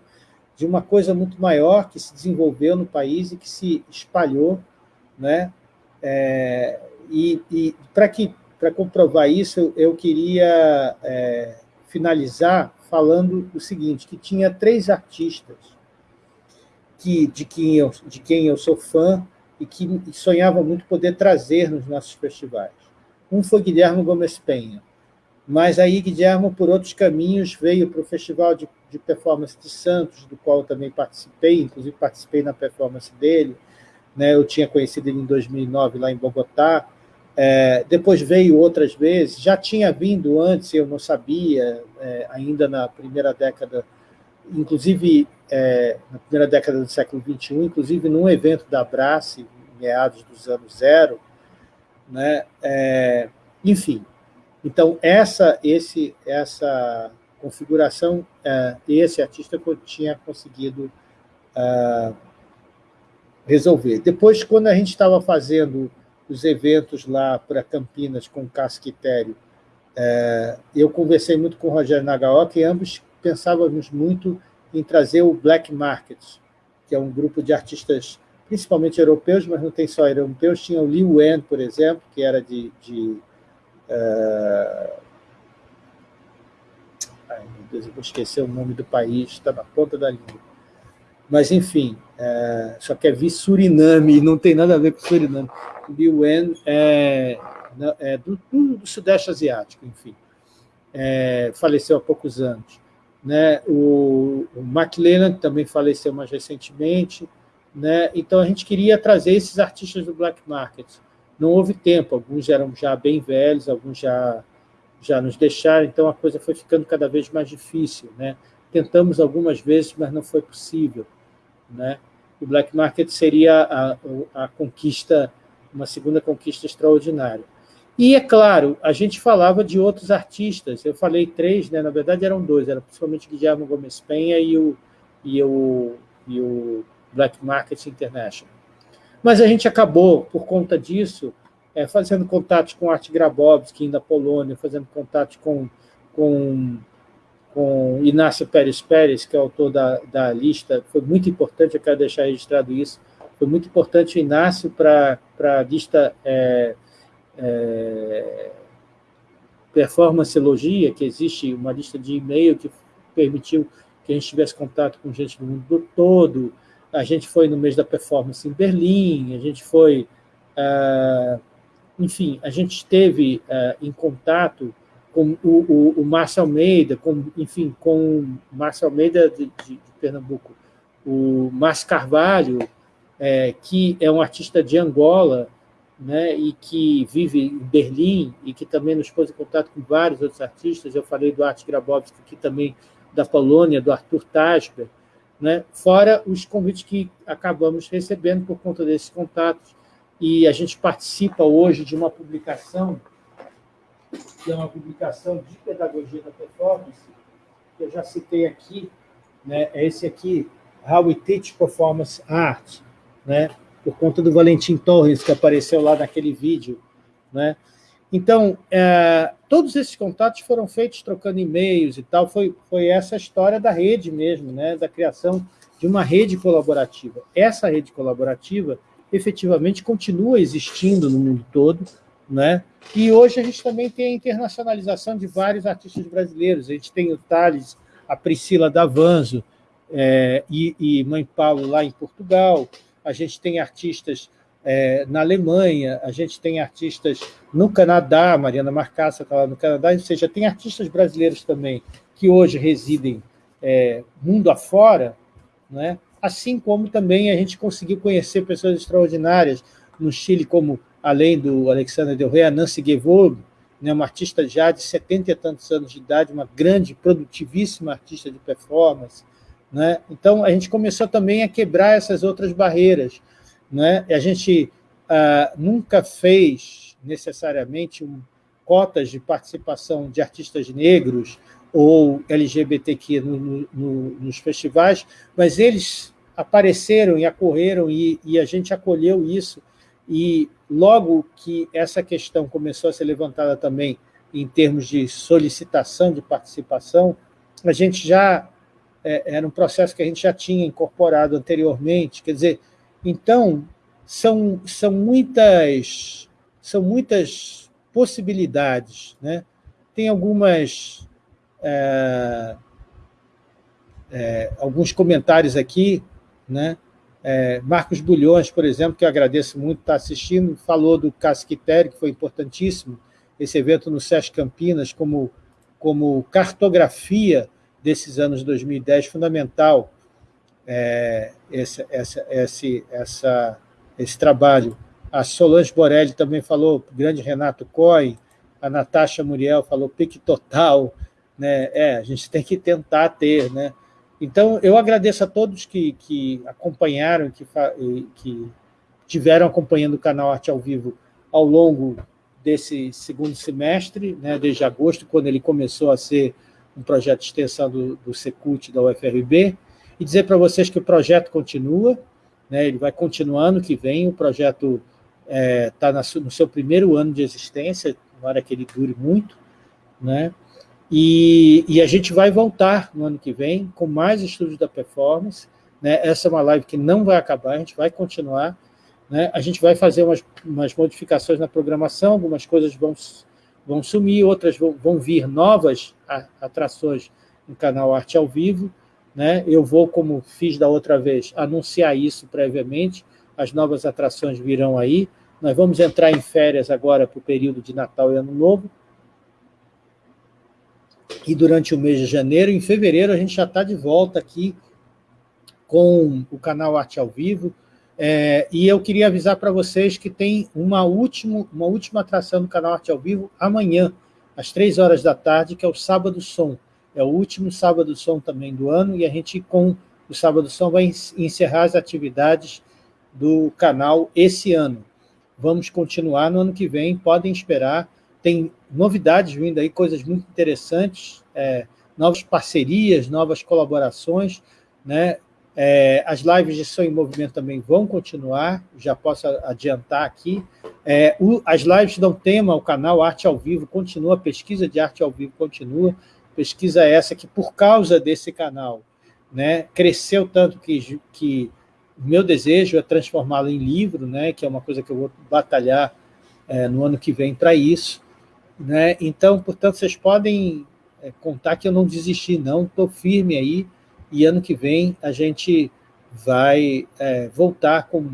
de uma coisa muito maior que se desenvolveu no país e que se espalhou, né? É, e, e para comprovar isso, eu, eu queria é, finalizar falando o seguinte, que tinha três artistas que, de, quem eu, de quem eu sou fã e que sonhava muito poder trazer nos nossos festivais. Um foi Guilherme Gomes Penha, mas aí Guilherme, por outros caminhos, veio para o Festival de, de Performance de Santos, do qual eu também participei, inclusive participei na performance dele, né? eu tinha conhecido ele em 2009 lá em Bogotá, é, depois veio outras vezes, já tinha vindo antes, eu não sabia, é, ainda na primeira década, inclusive é, na primeira década do século XXI, inclusive num evento da Abrace, meados dos anos zero, né? É, enfim, então, essa, esse, essa configuração, uh, esse artista tinha conseguido uh, resolver. Depois, quando a gente estava fazendo os eventos lá para Campinas com o Casquitério, uh, eu conversei muito com o Rogério Nagaoka e ambos pensávamos muito em trazer o Black Market, que é um grupo de artistas principalmente europeus, mas não tem só europeus, tinha o Liu Wen, por exemplo, que era de, de é... Ai, meu Deus, eu vou esquecer o nome do país, está na ponta da língua. Mas, enfim, é... só que é vi Suriname, não tem nada a ver com Suriname. Liu Wen é, é do, do, do, Sudeste Asiático, enfim. É, faleceu há poucos anos. Né? O, o Mark Lennon também faleceu mais recentemente. Né? Então, a gente queria trazer esses artistas do Black Market não houve tempo, alguns eram já bem velhos, alguns já, já nos deixaram, então a coisa foi ficando cada vez mais difícil. Né? Tentamos algumas vezes, mas não foi possível. Né? O black market seria a, a conquista, uma segunda conquista extraordinária. E, é claro, a gente falava de outros artistas, eu falei três, né? na verdade eram dois, era principalmente Guilherme Gomes Penha e o, e o, e o Black Market International. Mas a gente acabou, por conta disso, é, fazendo contatos com Art Grabowski, da Polônia, fazendo contatos com, com, com Inácio Pérez Pérez, que é autor da, da lista, foi muito importante, eu quero deixar registrado isso, foi muito importante o Inácio para a lista é, é, Performanceologia, que existe uma lista de e-mail que permitiu que a gente tivesse contato com gente do mundo todo, a gente foi no mês da performance em Berlim, a gente foi... Uh, enfim, a gente esteve uh, em contato com o, o, o Márcio Almeida, com, enfim, com o Márcio Almeida de, de, de Pernambuco, o Márcio Carvalho, é, que é um artista de Angola, né, e que vive em Berlim, e que também nos pôs em contato com vários outros artistas, eu falei do Art Grabowski aqui também, da Polônia, do Arthur Tasper, né? fora os convites que acabamos recebendo por conta desses contatos. E a gente participa hoje de uma publicação, que é uma publicação de pedagogia da performance, que eu já citei aqui, né? é esse aqui, How We Teach Performance Art, né? Por conta do Valentim Torres, que apareceu lá naquele vídeo. Né? Então, é, todos esses contatos foram feitos trocando e-mails e tal, foi, foi essa história da rede mesmo, né, da criação de uma rede colaborativa. Essa rede colaborativa, efetivamente, continua existindo no mundo todo, né? e hoje a gente também tem a internacionalização de vários artistas brasileiros. A gente tem o Thales, a Priscila Davanzo é, e, e Mãe Paulo lá em Portugal, a gente tem artistas é, na Alemanha, a gente tem artistas no Canadá, Mariana Marcassa está lá no Canadá, ou seja, tem artistas brasileiros também que hoje residem é, mundo afora, né? assim como também a gente conseguiu conhecer pessoas extraordinárias no Chile, como, além do Alexander Del Rey, a Nancy Gevold, né, uma artista já de 70 e tantos anos de idade, uma grande, produtivíssima artista de performance. Né? Então, a gente começou também a quebrar essas outras barreiras, né? A gente ah, nunca fez necessariamente um, cotas de participação de artistas negros ou LGBTQ no, no, nos festivais, mas eles apareceram e acorreram e, e a gente acolheu isso e logo que essa questão começou a ser levantada também em termos de solicitação de participação, a gente já é, era um processo que a gente já tinha incorporado anteriormente, quer dizer, então, são, são, muitas, são muitas possibilidades. Né? Tem algumas... É, é, alguns comentários aqui, né? É, Marcos Bulhões, por exemplo, que eu agradeço muito, está assistindo, falou do Casquitério, que foi importantíssimo, esse evento no SESC Campinas como, como cartografia desses anos 2010, fundamental é, esse, essa, esse, essa, esse trabalho. A Solange Borelli também falou, grande Renato Coy, a Natasha Muriel falou pique total, né? É, a gente tem que tentar ter, né? Então, eu agradeço a todos que, que acompanharam, que, que tiveram acompanhando o canal Arte ao Vivo ao longo desse segundo semestre, né, desde agosto, quando ele começou a ser um projeto de extensão do, do Secult da UFRB, e dizer para vocês que o projeto continua, né, ele vai continuar ano que vem, o projeto está é, no seu primeiro ano de existência, tomara que ele dure muito, né, e, e, a gente vai voltar no ano que vem com mais estudos da performance, né, essa é uma live que não vai acabar, a gente vai continuar, né, a gente vai fazer umas, umas modificações na programação, algumas coisas vão, vão sumir, outras vão, vão vir novas atrações no canal Arte ao Vivo, né? Eu vou, como fiz da outra vez, anunciar isso previamente, as novas atrações virão aí. Nós vamos entrar em férias agora para o período de Natal e Ano Novo. E durante o mês de janeiro, em fevereiro, a gente já está de volta aqui com o canal Arte ao Vivo. É, e eu queria avisar para vocês que tem uma, último, uma última atração do canal Arte ao Vivo amanhã, às três horas da tarde, que é o Sábado Som. É o último sábado som também do ano e a gente, com o sábado som, vai encerrar as atividades do canal esse ano. Vamos continuar no ano que vem, podem esperar. Tem novidades vindo aí, coisas muito interessantes, é, novas parcerias, novas colaborações, né? É, as lives de Som em Movimento também vão continuar, já posso adiantar aqui. É, o, as lives dão tema ao canal Arte ao Vivo, continua, a pesquisa de arte ao vivo continua pesquisa essa que, por causa desse canal, né, cresceu tanto que, que meu desejo é transformá-lo em livro, né, que é uma coisa que eu vou batalhar é, no ano que vem para isso. Né? Então, portanto, vocês podem é, contar que eu não desisti, não, estou firme aí, e ano que vem a gente vai é, voltar com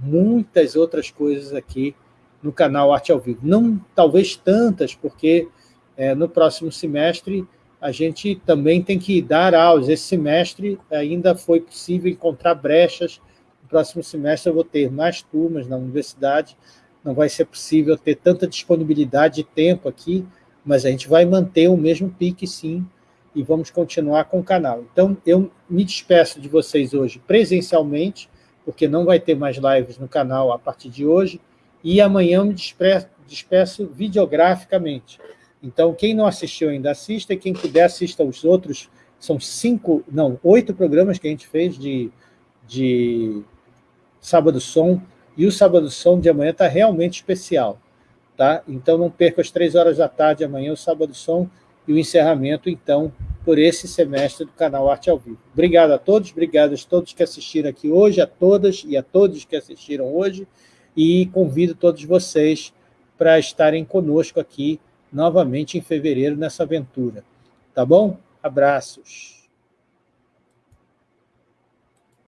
muitas outras coisas aqui no canal Arte ao Vivo. Não talvez tantas, porque é, no próximo semestre, a gente também tem que dar aulas. Esse semestre ainda foi possível encontrar brechas. No próximo semestre eu vou ter mais turmas na universidade, não vai ser possível ter tanta disponibilidade de tempo aqui, mas a gente vai manter o mesmo pique, sim, e vamos continuar com o canal. Então, eu me despeço de vocês hoje presencialmente, porque não vai ter mais lives no canal a partir de hoje, e amanhã eu me despeço, despeço videograficamente. Então, quem não assistiu ainda, assista, e quem puder, assista os outros, são cinco, não, oito programas que a gente fez de, de Sábado Som, e o Sábado Som de amanhã está realmente especial, tá? Então, não perca às três horas da tarde amanhã o Sábado Som e o encerramento, então, por esse semestre do canal Arte ao Vivo. Obrigado a todos, obrigado a todos que assistiram aqui hoje, a todas e a todos que assistiram hoje, e convido todos vocês para estarem conosco aqui novamente em fevereiro nessa aventura. Tá bom? Abraços.